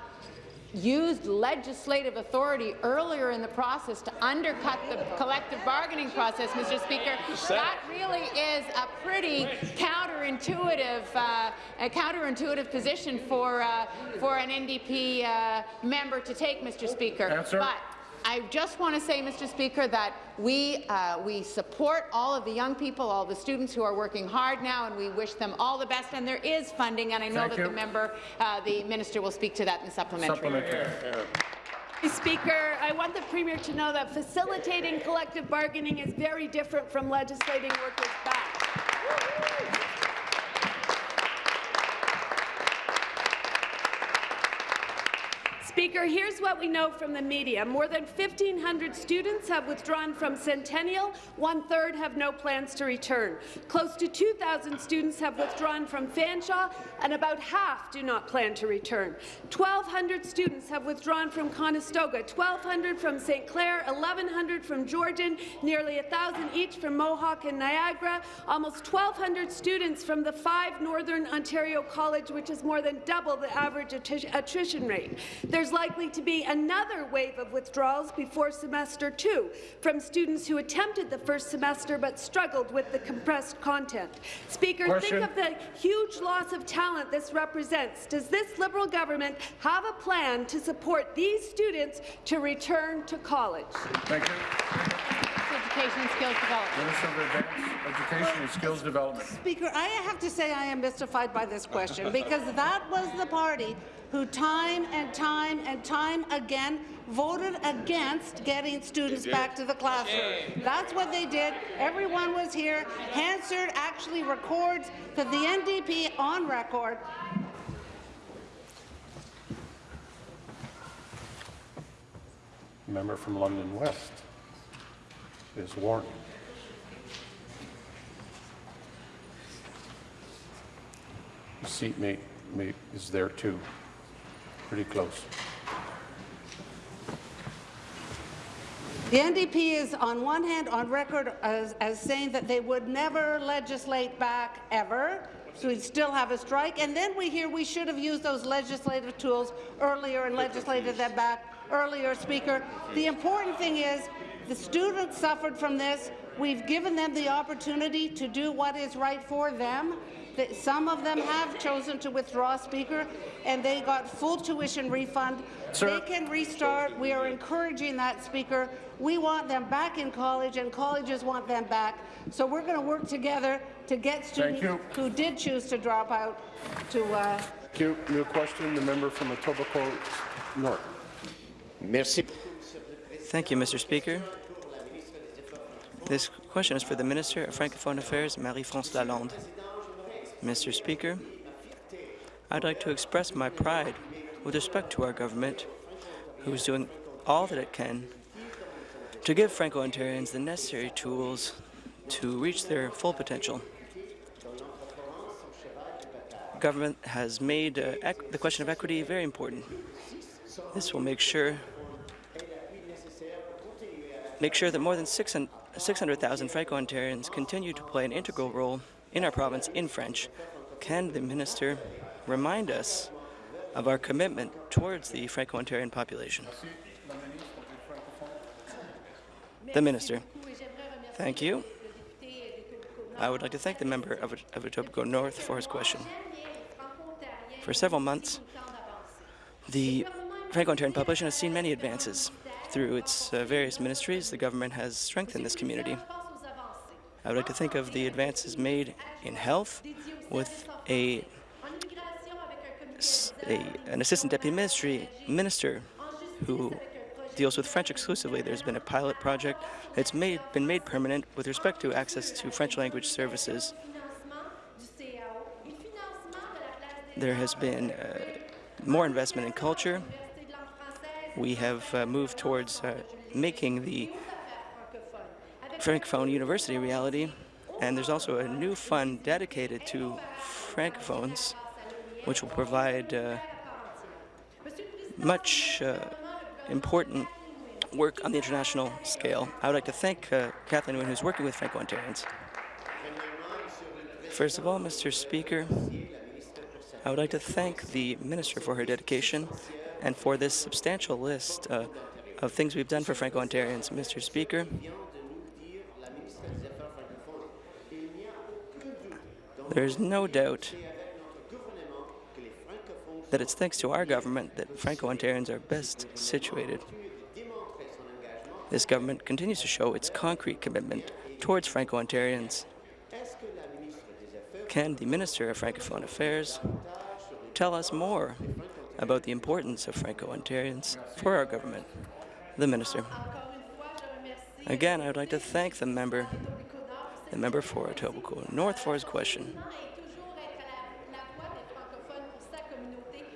used legislative authority earlier in the process to undercut the collective bargaining process, Mr. Speaker. That really is a pretty counterintuitive, uh, a counterintuitive position for uh, for an NDP uh, member to take, Mr. Speaker. Answer. But I just want to say, Mr. Speaker, that we, uh, we support all of the young people, all the students who are working hard now, and we wish them all the best. And there is funding, and I know Thank that you. the member, uh, the minister, will speak to that in the supplementary. Supplementary. Speaker, I want the Premier to know that facilitating collective bargaining is very different from legislating workers back. Speaker, here's what we know from the media. More than 1,500 students have withdrawn from Centennial. One-third have no plans to return. Close to 2,000 students have withdrawn from Fanshawe, and about half do not plan to return. 1,200 students have withdrawn from Conestoga, 1,200 from St. Clair, 1,100 from Georgian, nearly 1,000 each from Mohawk and Niagara, almost 1,200 students from the five Northern Ontario College, which is more than double the average attrition rate. There's likely to be another wave of withdrawals before semester two from students who attempted the first semester but struggled with the compressed content. Speaker, Question. think of the huge loss of talent this represents. Does this Liberal government have a plan to support these students to return to college? Thank you. Education and Skills Development. Minister of Advanced Education and Skills Development. Speaker, I have to say I am mystified by this question because that was the party who time and time and time again voted against getting students back to the classroom. That's what they did. Everyone was here. Hansard actually records that the NDP on record Member from London West is warned. The seatmate mate is there too, pretty close. The NDP is, on one hand, on record as, as saying that they would never legislate back ever, so we'd still have a strike, and then we hear we should have used those legislative tools earlier and legislated them back earlier, Speaker. The important thing is The students suffered from this. We've given them the opportunity to do what is right for them. That Some of them have chosen to withdraw, Speaker, and they got full tuition refund. Sir. They can restart. We are encouraging that, Speaker. We want them back in college, and colleges want them back. So we're going to work together to get students who did choose to drop out to uh, Thank you. New question, the member from Etobicoke North. Merci. Thank you, Mr. Speaker. This question is for the Minister of Francophone Affairs, Marie-France Lalonde. Mr. Speaker, I'd like to express my pride with respect to our government, who is doing all that it can to give Franco-Ontarians the necessary tools to reach their full potential. Government has made uh, the question of equity very important. This will make sure make sure that more than 600,000 Franco-Ontarians continue to play an integral role in our province in French. Can the minister remind us of our commitment towards the Franco-Ontarian population? The minister. Thank you. I would like to thank the member of, of Etobicoke North for his question. For several months, the Franco-Ontarian population has seen many advances. Through its uh, various ministries, the government has strengthened this community. I would like to think of the advances made in health with a, a- an assistant deputy ministry minister who deals with French exclusively. There's been a pilot project that's made, been made permanent with respect to access to French language services. There has been uh, more investment in culture. We have uh, moved towards uh, making the Francophone University reality, and there's also a new fund dedicated to Francophones, which will provide uh, much uh, important work on the international scale. I would like to thank uh, Kathleen who's working with Franco-Ontarians. First of all, Mr. Speaker, I would like to thank the Minister for her dedication and for this substantial list uh, of things we've done for Franco-Ontarians. Mr. Speaker, there's no doubt that it's thanks to our government that Franco-Ontarians are best situated. This government continues to show its concrete commitment towards Franco-Ontarians. Can the Minister of Francophone Affairs tell us more about the importance of Franco-Ontarians for our government? The Minister. Again, I would like to thank the member, the member for Etobicoke North for his question.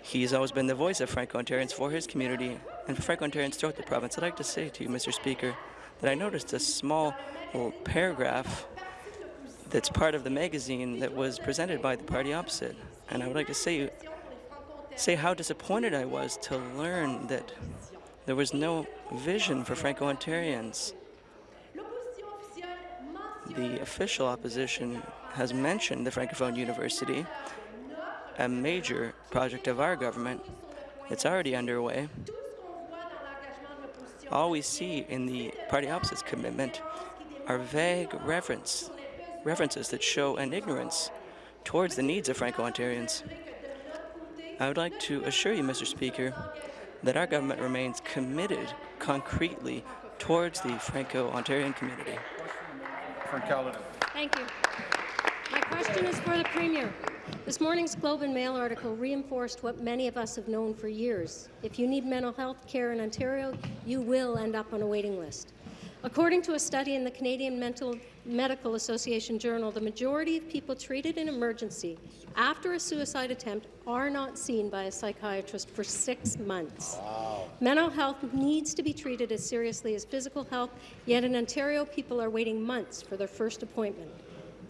He's always been the voice of Franco-Ontarians for his community and for Franco-Ontarians throughout the province. I'd like to say to you, Mr. Speaker, that I noticed a small little paragraph that's part of the magazine that was presented by the party opposite. And I would like to say, say how disappointed I was to learn that there was no vision for Franco-Ontarians. The official opposition has mentioned the Francophone University, a major project of our government. It's already underway. All we see in the party opposite's commitment are vague reference, references that show an ignorance towards the needs of Franco-Ontarians. I would like to assure you, Mr. Speaker, that our government remains committed concretely towards the Franco-Ontarian community. From Caledon. Thank you. My question is for the Premier. This morning's Globe and Mail article reinforced what many of us have known for years. If you need mental health care in Ontario, you will end up on a waiting list. According to a study in the Canadian Mental Medical Association Journal, the majority of people treated in emergency after a suicide attempt are not seen by a psychiatrist for six months. Mental health needs to be treated as seriously as physical health, yet in Ontario, people are waiting months for their first appointment.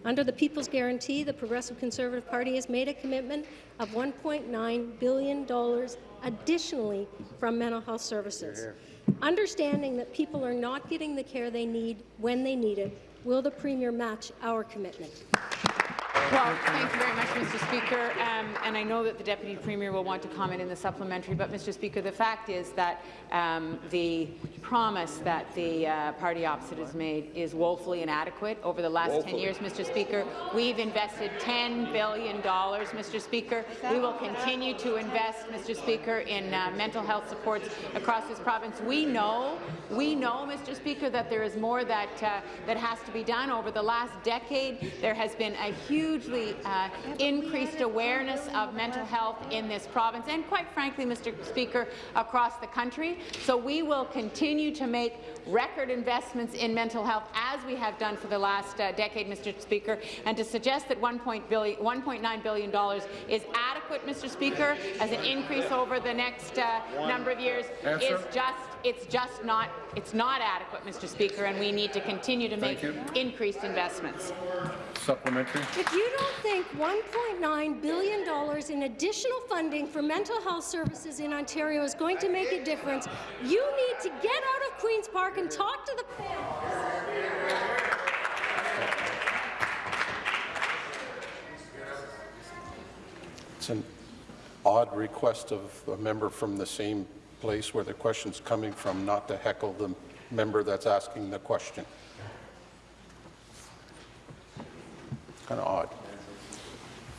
Under the People's Guarantee, the Progressive Conservative Party has made a commitment of $1.9 billion additionally from mental health services. Understanding that people are not getting the care they need when they need it, will the Premier match our commitment? Well, thank you very much, Mr. Speaker. Um, and I know that the Deputy Premier will want to comment in the supplementary, but, Mr. Speaker, the fact is that um, the promise that the uh, party opposite has made is woefully inadequate. Over the last Woefully. 10 years, Mr. Speaker, we've invested $10 billion, Mr. Speaker. We will continue to invest, Mr. Speaker, in uh, mental health supports across this province. We know, we know, Mr. Speaker, that there is more that, uh, that has to be done. Over the last decade, there has been a hugely uh, increased awareness of mental health in this province and, quite frankly, Mr. Speaker, across the country. So we will continue to make record investments in mental health as we have done for the last uh, decade, Mr. Speaker. And to suggest that $1.9 billion is adequate, Mr. Speaker, as an increase over the next uh, number of years Answer. is just it's just not it's not adequate, Mr. Speaker, and we need to continue to make increased investments. Supplementary. If you don't think $1.9 billion in additional funding for mental health services in Ontario is going to make a difference, you need to get out of Queen's Park and talk to the It's an odd request of a member from the same place where the question's coming from, not to heckle the member that's asking the question. Kind of odd.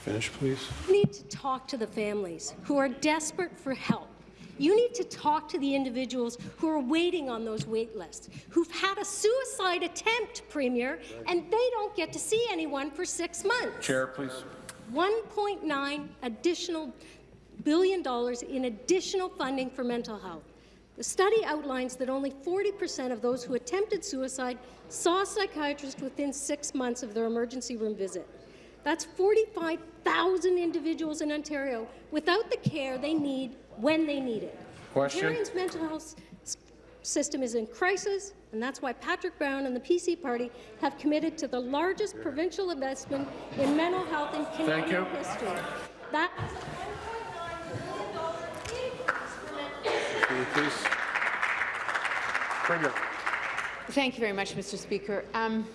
Finish, please. You need to talk to the families who are desperate for help. You need to talk to the individuals who are waiting on those wait lists, who've had a suicide attempt, Premier, and they don't get to see anyone for six months. Chair, please. 1.9 additional billion dollars in additional funding for mental health. The study outlines that only 40% of those who attempted suicide saw a psychiatrist within six months of their emergency room visit. That's 45,000 individuals in Ontario without the care they need when they need it. Question. Ontario's mental health system is in crisis, and that's why Patrick Brown and the PC Party have committed to the largest provincial investment in mental health in Canadian history. That Will you please? Premier. Thank you very much, Mr. Speaker. Um,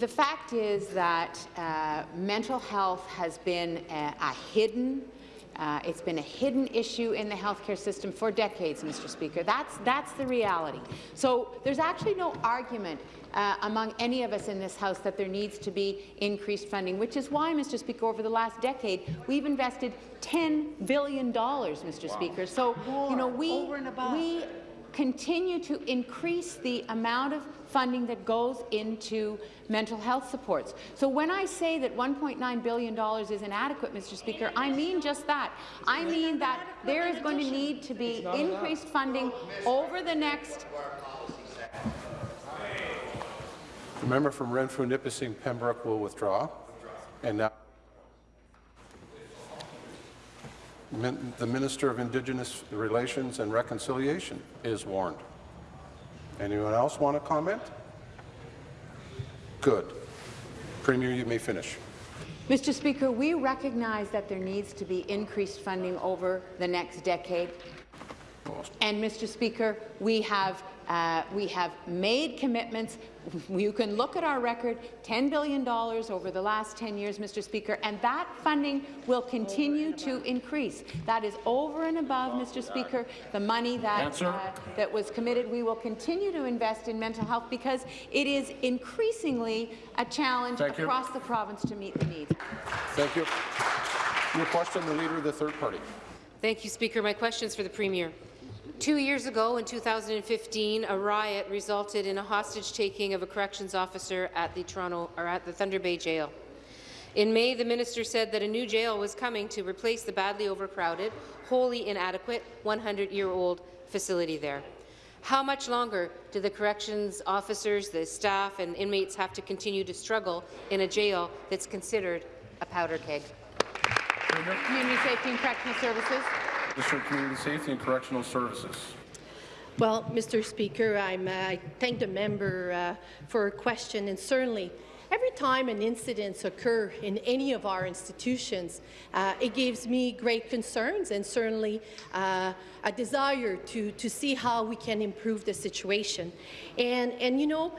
the fact is that uh, mental health has been a, a hidden uh, it's been a hidden issue in the healthcare system for decades, Mr. Speaker. That's, that's the reality. So there's actually no argument uh, among any of us in this House that there needs to be increased funding, which is why, Mr. Speaker, over the last decade, we've invested $10 billion, Mr. Speaker. So, you know, we, we continue to increase the amount of funding that goes into mental health supports. So when I say that $1.9 billion is inadequate, Mr. Speaker, I mean just that. I mean that there is going to need to be increased funding over the next The member from Renfrew, Nipissing, Pembroke will withdraw. And now, the Minister of Indigenous Relations and Reconciliation is warned. Anyone else want to comment? Good. Premier, you may finish. Mr. Speaker, we recognize that there needs to be increased funding over the next decade. And, Mr. Speaker, we have, uh, we have made commitments. (laughs) You can look at our record, $10 billion over the last 10 years, Mr. Speaker, and that funding will continue to increase. That is over and above, Mr. Speaker, the money that, uh, that was committed. We will continue to invest in mental health because it is increasingly a challenge Thank you. across the province to meet the needs. Thank you. Your question, the Leader of the Third Party. Thank you, Speaker. My question is for the Premier. Two years ago, in 2015, a riot resulted in a hostage-taking of a corrections officer at the Toronto or at the Thunder Bay Jail. In May, the minister said that a new jail was coming to replace the badly overcrowded, wholly inadequate 100-year-old facility there. How much longer do the corrections officers, the staff and inmates have to continue to struggle in a jail that's considered a powder keg? Community Safety and Correctional Services. Minister of Community Safety and Correctional Services. Well, Mr. Speaker, I'm, uh, I thank the member uh, for a question, and certainly every time an incident occurs in any of our institutions, uh, it gives me great concerns and certainly uh, a desire to, to see how we can improve the situation. And, and you know,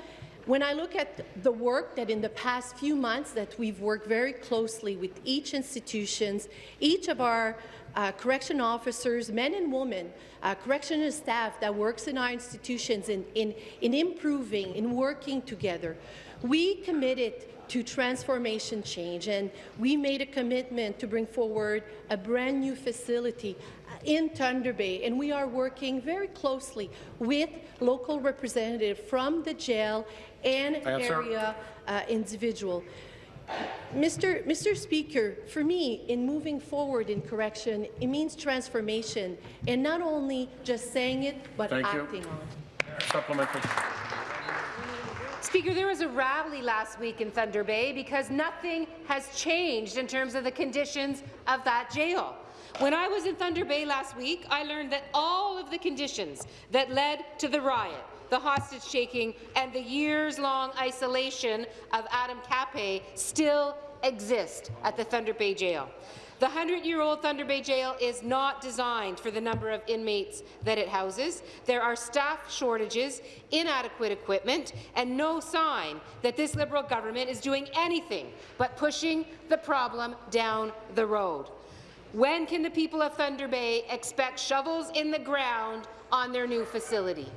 When I look at the work that in the past few months that we've worked very closely with each institutions, each of our uh, correction officers, men and women, uh, correctional staff that works in our institutions in, in, in improving, in working together, we committed to transformation change, and we made a commitment to bring forward a brand new facility uh, in Thunder Bay, and we are working very closely with local representatives from the jail and Answer. area uh, individual. Mr. Mr. Speaker, for me, in moving forward in correction, it means transformation, and not only just saying it, but Thank you. acting on it. Supplementary. Speaker, there was a rally last week in Thunder Bay because nothing has changed in terms of the conditions of that jail. When I was in Thunder Bay last week, I learned that all of the conditions that led to the riot, the hostage taking, and the years-long isolation of Adam Capay still exist at the Thunder Bay Jail. The 100-year-old Thunder Bay Jail is not designed for the number of inmates that it houses. There are staff shortages, inadequate equipment, and no sign that this Liberal government is doing anything but pushing the problem down the road. When can the people of Thunder Bay expect shovels in the ground on their new facility?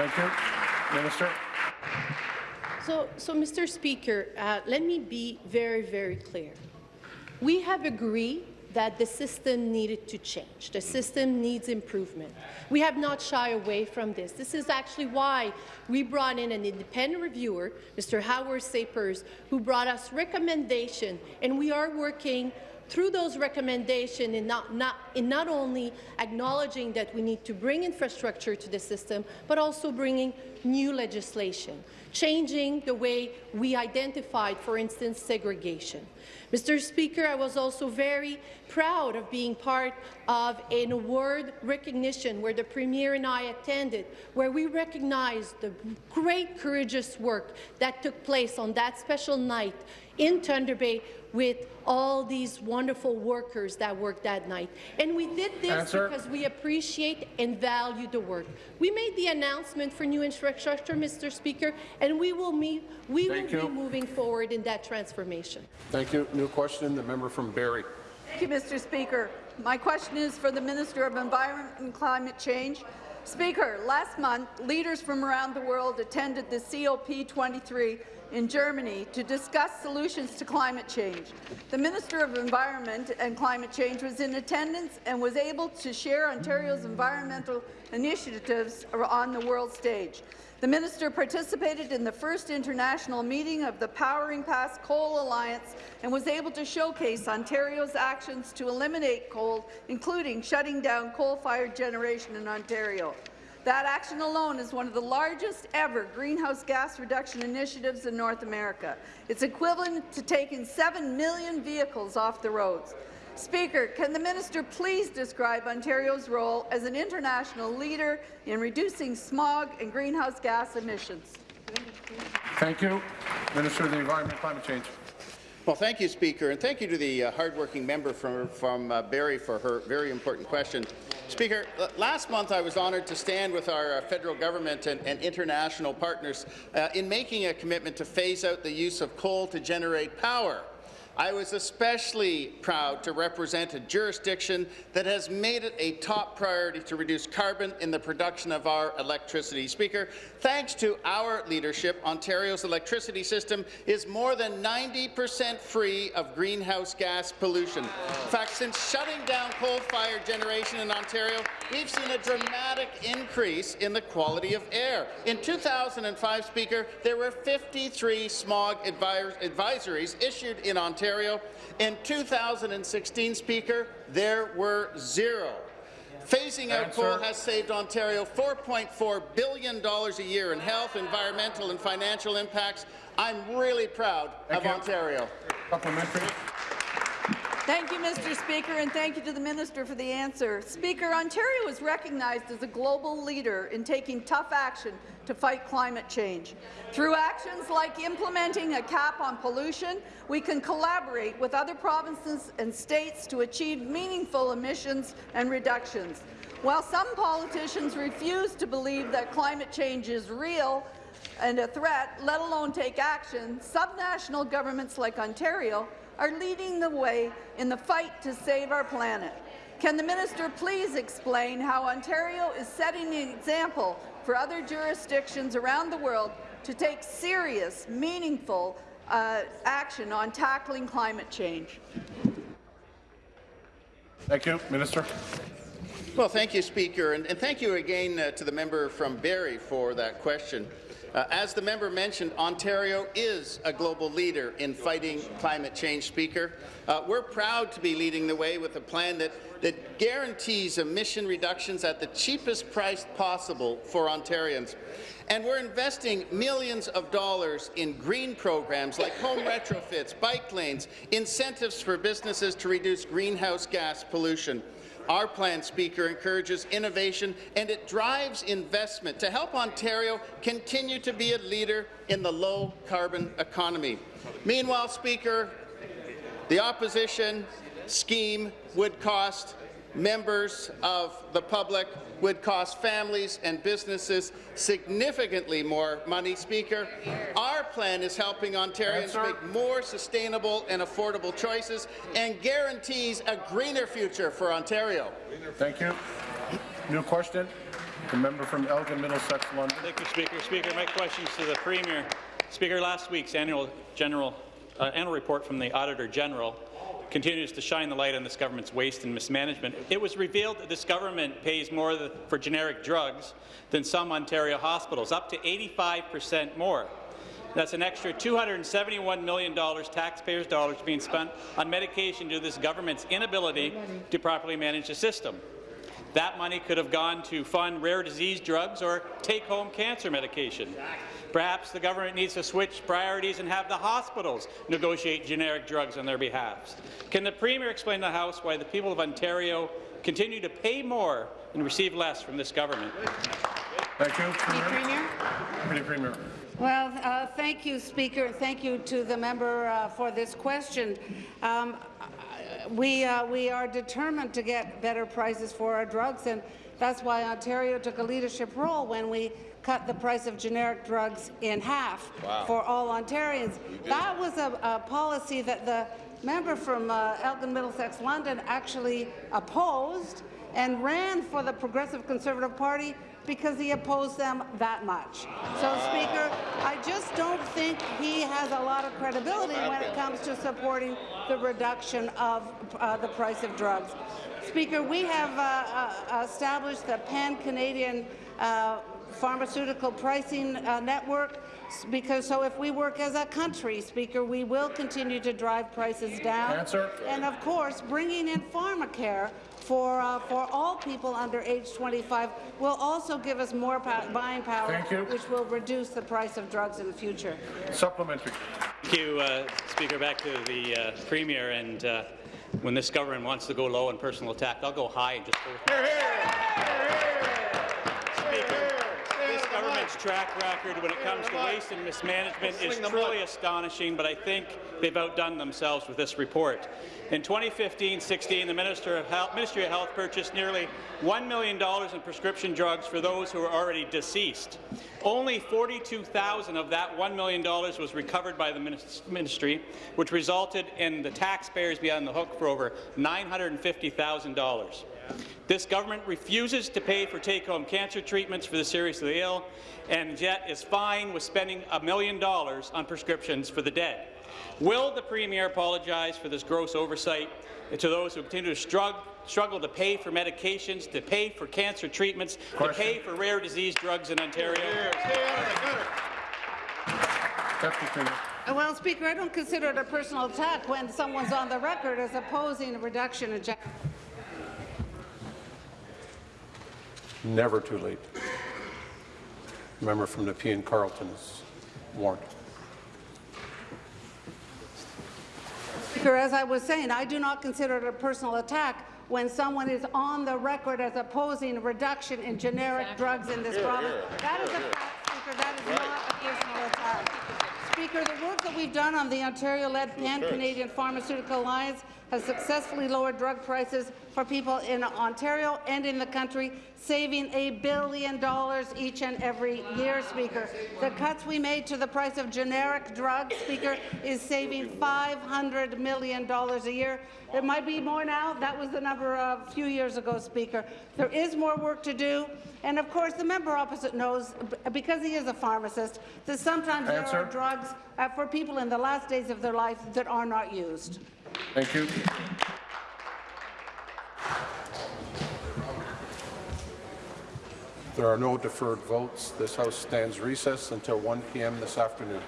Thank you. Minister. So, so Mr. Speaker, uh, let me be very, very clear. We have agreed that the system needed to change. The system needs improvement. We have not shied away from this. This is actually why we brought in an independent reviewer, Mr. Howard Sapers, who brought us recommendation, and we are working through those recommendations in not, not, in not only acknowledging that we need to bring infrastructure to the system, but also bringing new legislation, changing the way we identified, for instance, segregation. Mr. Speaker, I was also very proud of being part of an award recognition where the Premier and I attended, where we recognized the great courageous work that took place on that special night in Thunder Bay with all these wonderful workers that worked that night. And we did this Answer. because we appreciate and value the work. We made the announcement for new infrastructure, Mr. Speaker, and we will, meet, we will Thank be moving forward in that transformation. Thank you. New question, the member from Barrie. Thank you, Mr. Speaker. My question is for the Minister of Environment and Climate Change. Speaker, last month, leaders from around the world attended the COP23 in Germany to discuss solutions to climate change. The Minister of Environment and Climate Change was in attendance and was able to share Ontario's environmental initiatives on the world stage. The minister participated in the first international meeting of the Powering Past Coal Alliance and was able to showcase Ontario's actions to eliminate coal, including shutting down coal-fired generation in Ontario. That action alone is one of the largest ever greenhouse gas reduction initiatives in North America. It's equivalent to taking 7 million vehicles off the roads. Speaker, can the minister please describe Ontario's role as an international leader in reducing smog and greenhouse gas emissions? Thank you. Minister of the Environment and Climate Change. Well, thank you, Speaker, and thank you to the uh, hardworking member from, from uh, Barrie for her very important question. Speaker, last month I was honoured to stand with our uh, federal government and, and international partners uh, in making a commitment to phase out the use of coal to generate power. I was especially proud to represent a jurisdiction that has made it a top priority to reduce carbon in the production of our electricity. Speaker, thanks to our leadership, Ontario's electricity system is more than 90% free of greenhouse gas pollution. In fact, since shutting down coal-fired generation in Ontario, we've seen a dramatic increase in the quality of air. In 2005, Speaker, there were 53 smog advisories issued in Ontario. In 2016, Speaker, there were zero. Phasing out coal has saved Ontario $4.4 billion a year in health, environmental and financial impacts. I'm really proud Thank of you. Ontario. Supplementary. Thank you, Mr. Speaker, and thank you to the Minister for the answer. Speaker, Ontario is recognized as a global leader in taking tough action to fight climate change. Through actions like implementing a cap on pollution, we can collaborate with other provinces and states to achieve meaningful emissions and reductions. While some politicians refuse to believe that climate change is real, and a threat, let alone take action, subnational governments like Ontario are leading the way in the fight to save our planet. Can the minister please explain how Ontario is setting an example for other jurisdictions around the world to take serious, meaningful uh, action on tackling climate change? Thank you. Minister. Well, thank you, Speaker, and, and thank you again uh, to the member from Barrie for that question. Uh, as the member mentioned, Ontario is a global leader in fighting climate change, Speaker. Uh, we're proud to be leading the way with a plan that, that guarantees emission reductions at the cheapest price possible for Ontarians. And we're investing millions of dollars in green programs like home retrofits, bike lanes, incentives for businesses to reduce greenhouse gas pollution. Our plan, Speaker, encourages innovation and it drives investment to help Ontario continue to be a leader in the low-carbon economy. Meanwhile, Speaker, the opposition scheme would cost members of the public would cost families and businesses significantly more money, Speaker. Our plan is helping Ontarians Answer. make more sustainable and affordable choices and guarantees a greener future for Ontario. Thank you. New question. The member from Elgin Middlesex London. Thank you, Speaker. Speaker, my questions to the Premier. Speaker, last week's annual general uh, annual report from the Auditor General continues to shine the light on this government's waste and mismanagement. It was revealed that this government pays more for generic drugs than some Ontario hospitals, up to 85 percent more. That's an extra $271 million taxpayers' dollars being spent on medication due to this government's inability to properly manage the system. That money could have gone to fund rare disease drugs or take-home cancer medication. Perhaps the government needs to switch priorities and have the hospitals negotiate generic drugs on their behalf. Can the Premier explain to the House why the people of Ontario continue to pay more and receive less from this government? Thank you. Premier? Deputy Premier. Well, uh, thank you, Speaker, and thank you to the member uh, for this question. Um, we, uh, we are determined to get better prices for our drugs, and that's why Ontario took a leadership role when we cut the price of generic drugs in half Wow. for all Ontarians. That was a, a policy that the member from uh, Elgin Middlesex London actually opposed and ran for the Progressive Conservative Party because he opposed them that much. So, Speaker, I just don't think he has a lot of credibility when it comes to supporting the reduction of uh, the price of drugs. Speaker, we have uh, uh, established the pan-Canadian uh, pharmaceutical pricing uh, network because so if we work as a country, Speaker, we will continue to drive prices down. Answer. And of course, bringing in pharmacare for uh, for all people under age 25 will also give us more pow buying power, Thank you. which will reduce the price of drugs in the future. Supplementary. Thank you, uh, Speaker. Back to the uh, Premier. And uh, when this government wants to go low on personal attack, I'll go high and just go with Speaker, this track record when it comes to waste and mismanagement is truly astonishing, but I think they've outdone themselves with this report. In 2015-16, the Minister of Health, Ministry of Health purchased nearly $1 million in prescription drugs for those who were already deceased. Only 42,000 of that $1 million was recovered by the ministry, which resulted in the taxpayers being on the hook for over $950,000. This government refuses to pay for take-home cancer treatments for the seriously ill, and yet is fine with spending a million dollars on prescriptions for the dead. Will the Premier apologize for this gross oversight to those who continue to strugg struggle to pay for medications, to pay for cancer treatments, to pay for rare disease drugs in Ontario? Deputy Premier. Uh, Well, Speaker, I don't consider it a personal attack when someone's on the record as opposing a reduction in. Never too late. Member from Nepean Carleton is warned. Speaker, as I was saying, I do not consider it a personal attack when someone is on the record as opposing a reduction in generic drugs in this Here, province. here. That is a fact, Speaker. That is not a personal attack. Speaker, the work that we've done on the Ontario-led Pan-Canadian Pharmaceutical Alliance has successfully lowered drug prices for people in Ontario and in the country, saving a billion dollars each and every year, Speaker. The cuts we made to the price of generic drugs, Speaker, is saving $500 million a year. There might be more now. That was the number a few years ago, Speaker. There is more work to do. And of course, the member opposite knows, because he is a pharmacist, that sometimes there are drugs uh, for people in the last days of their life that are not used. Thank you. There are no deferred votes. This House stands recessed until 1 p.m. this afternoon.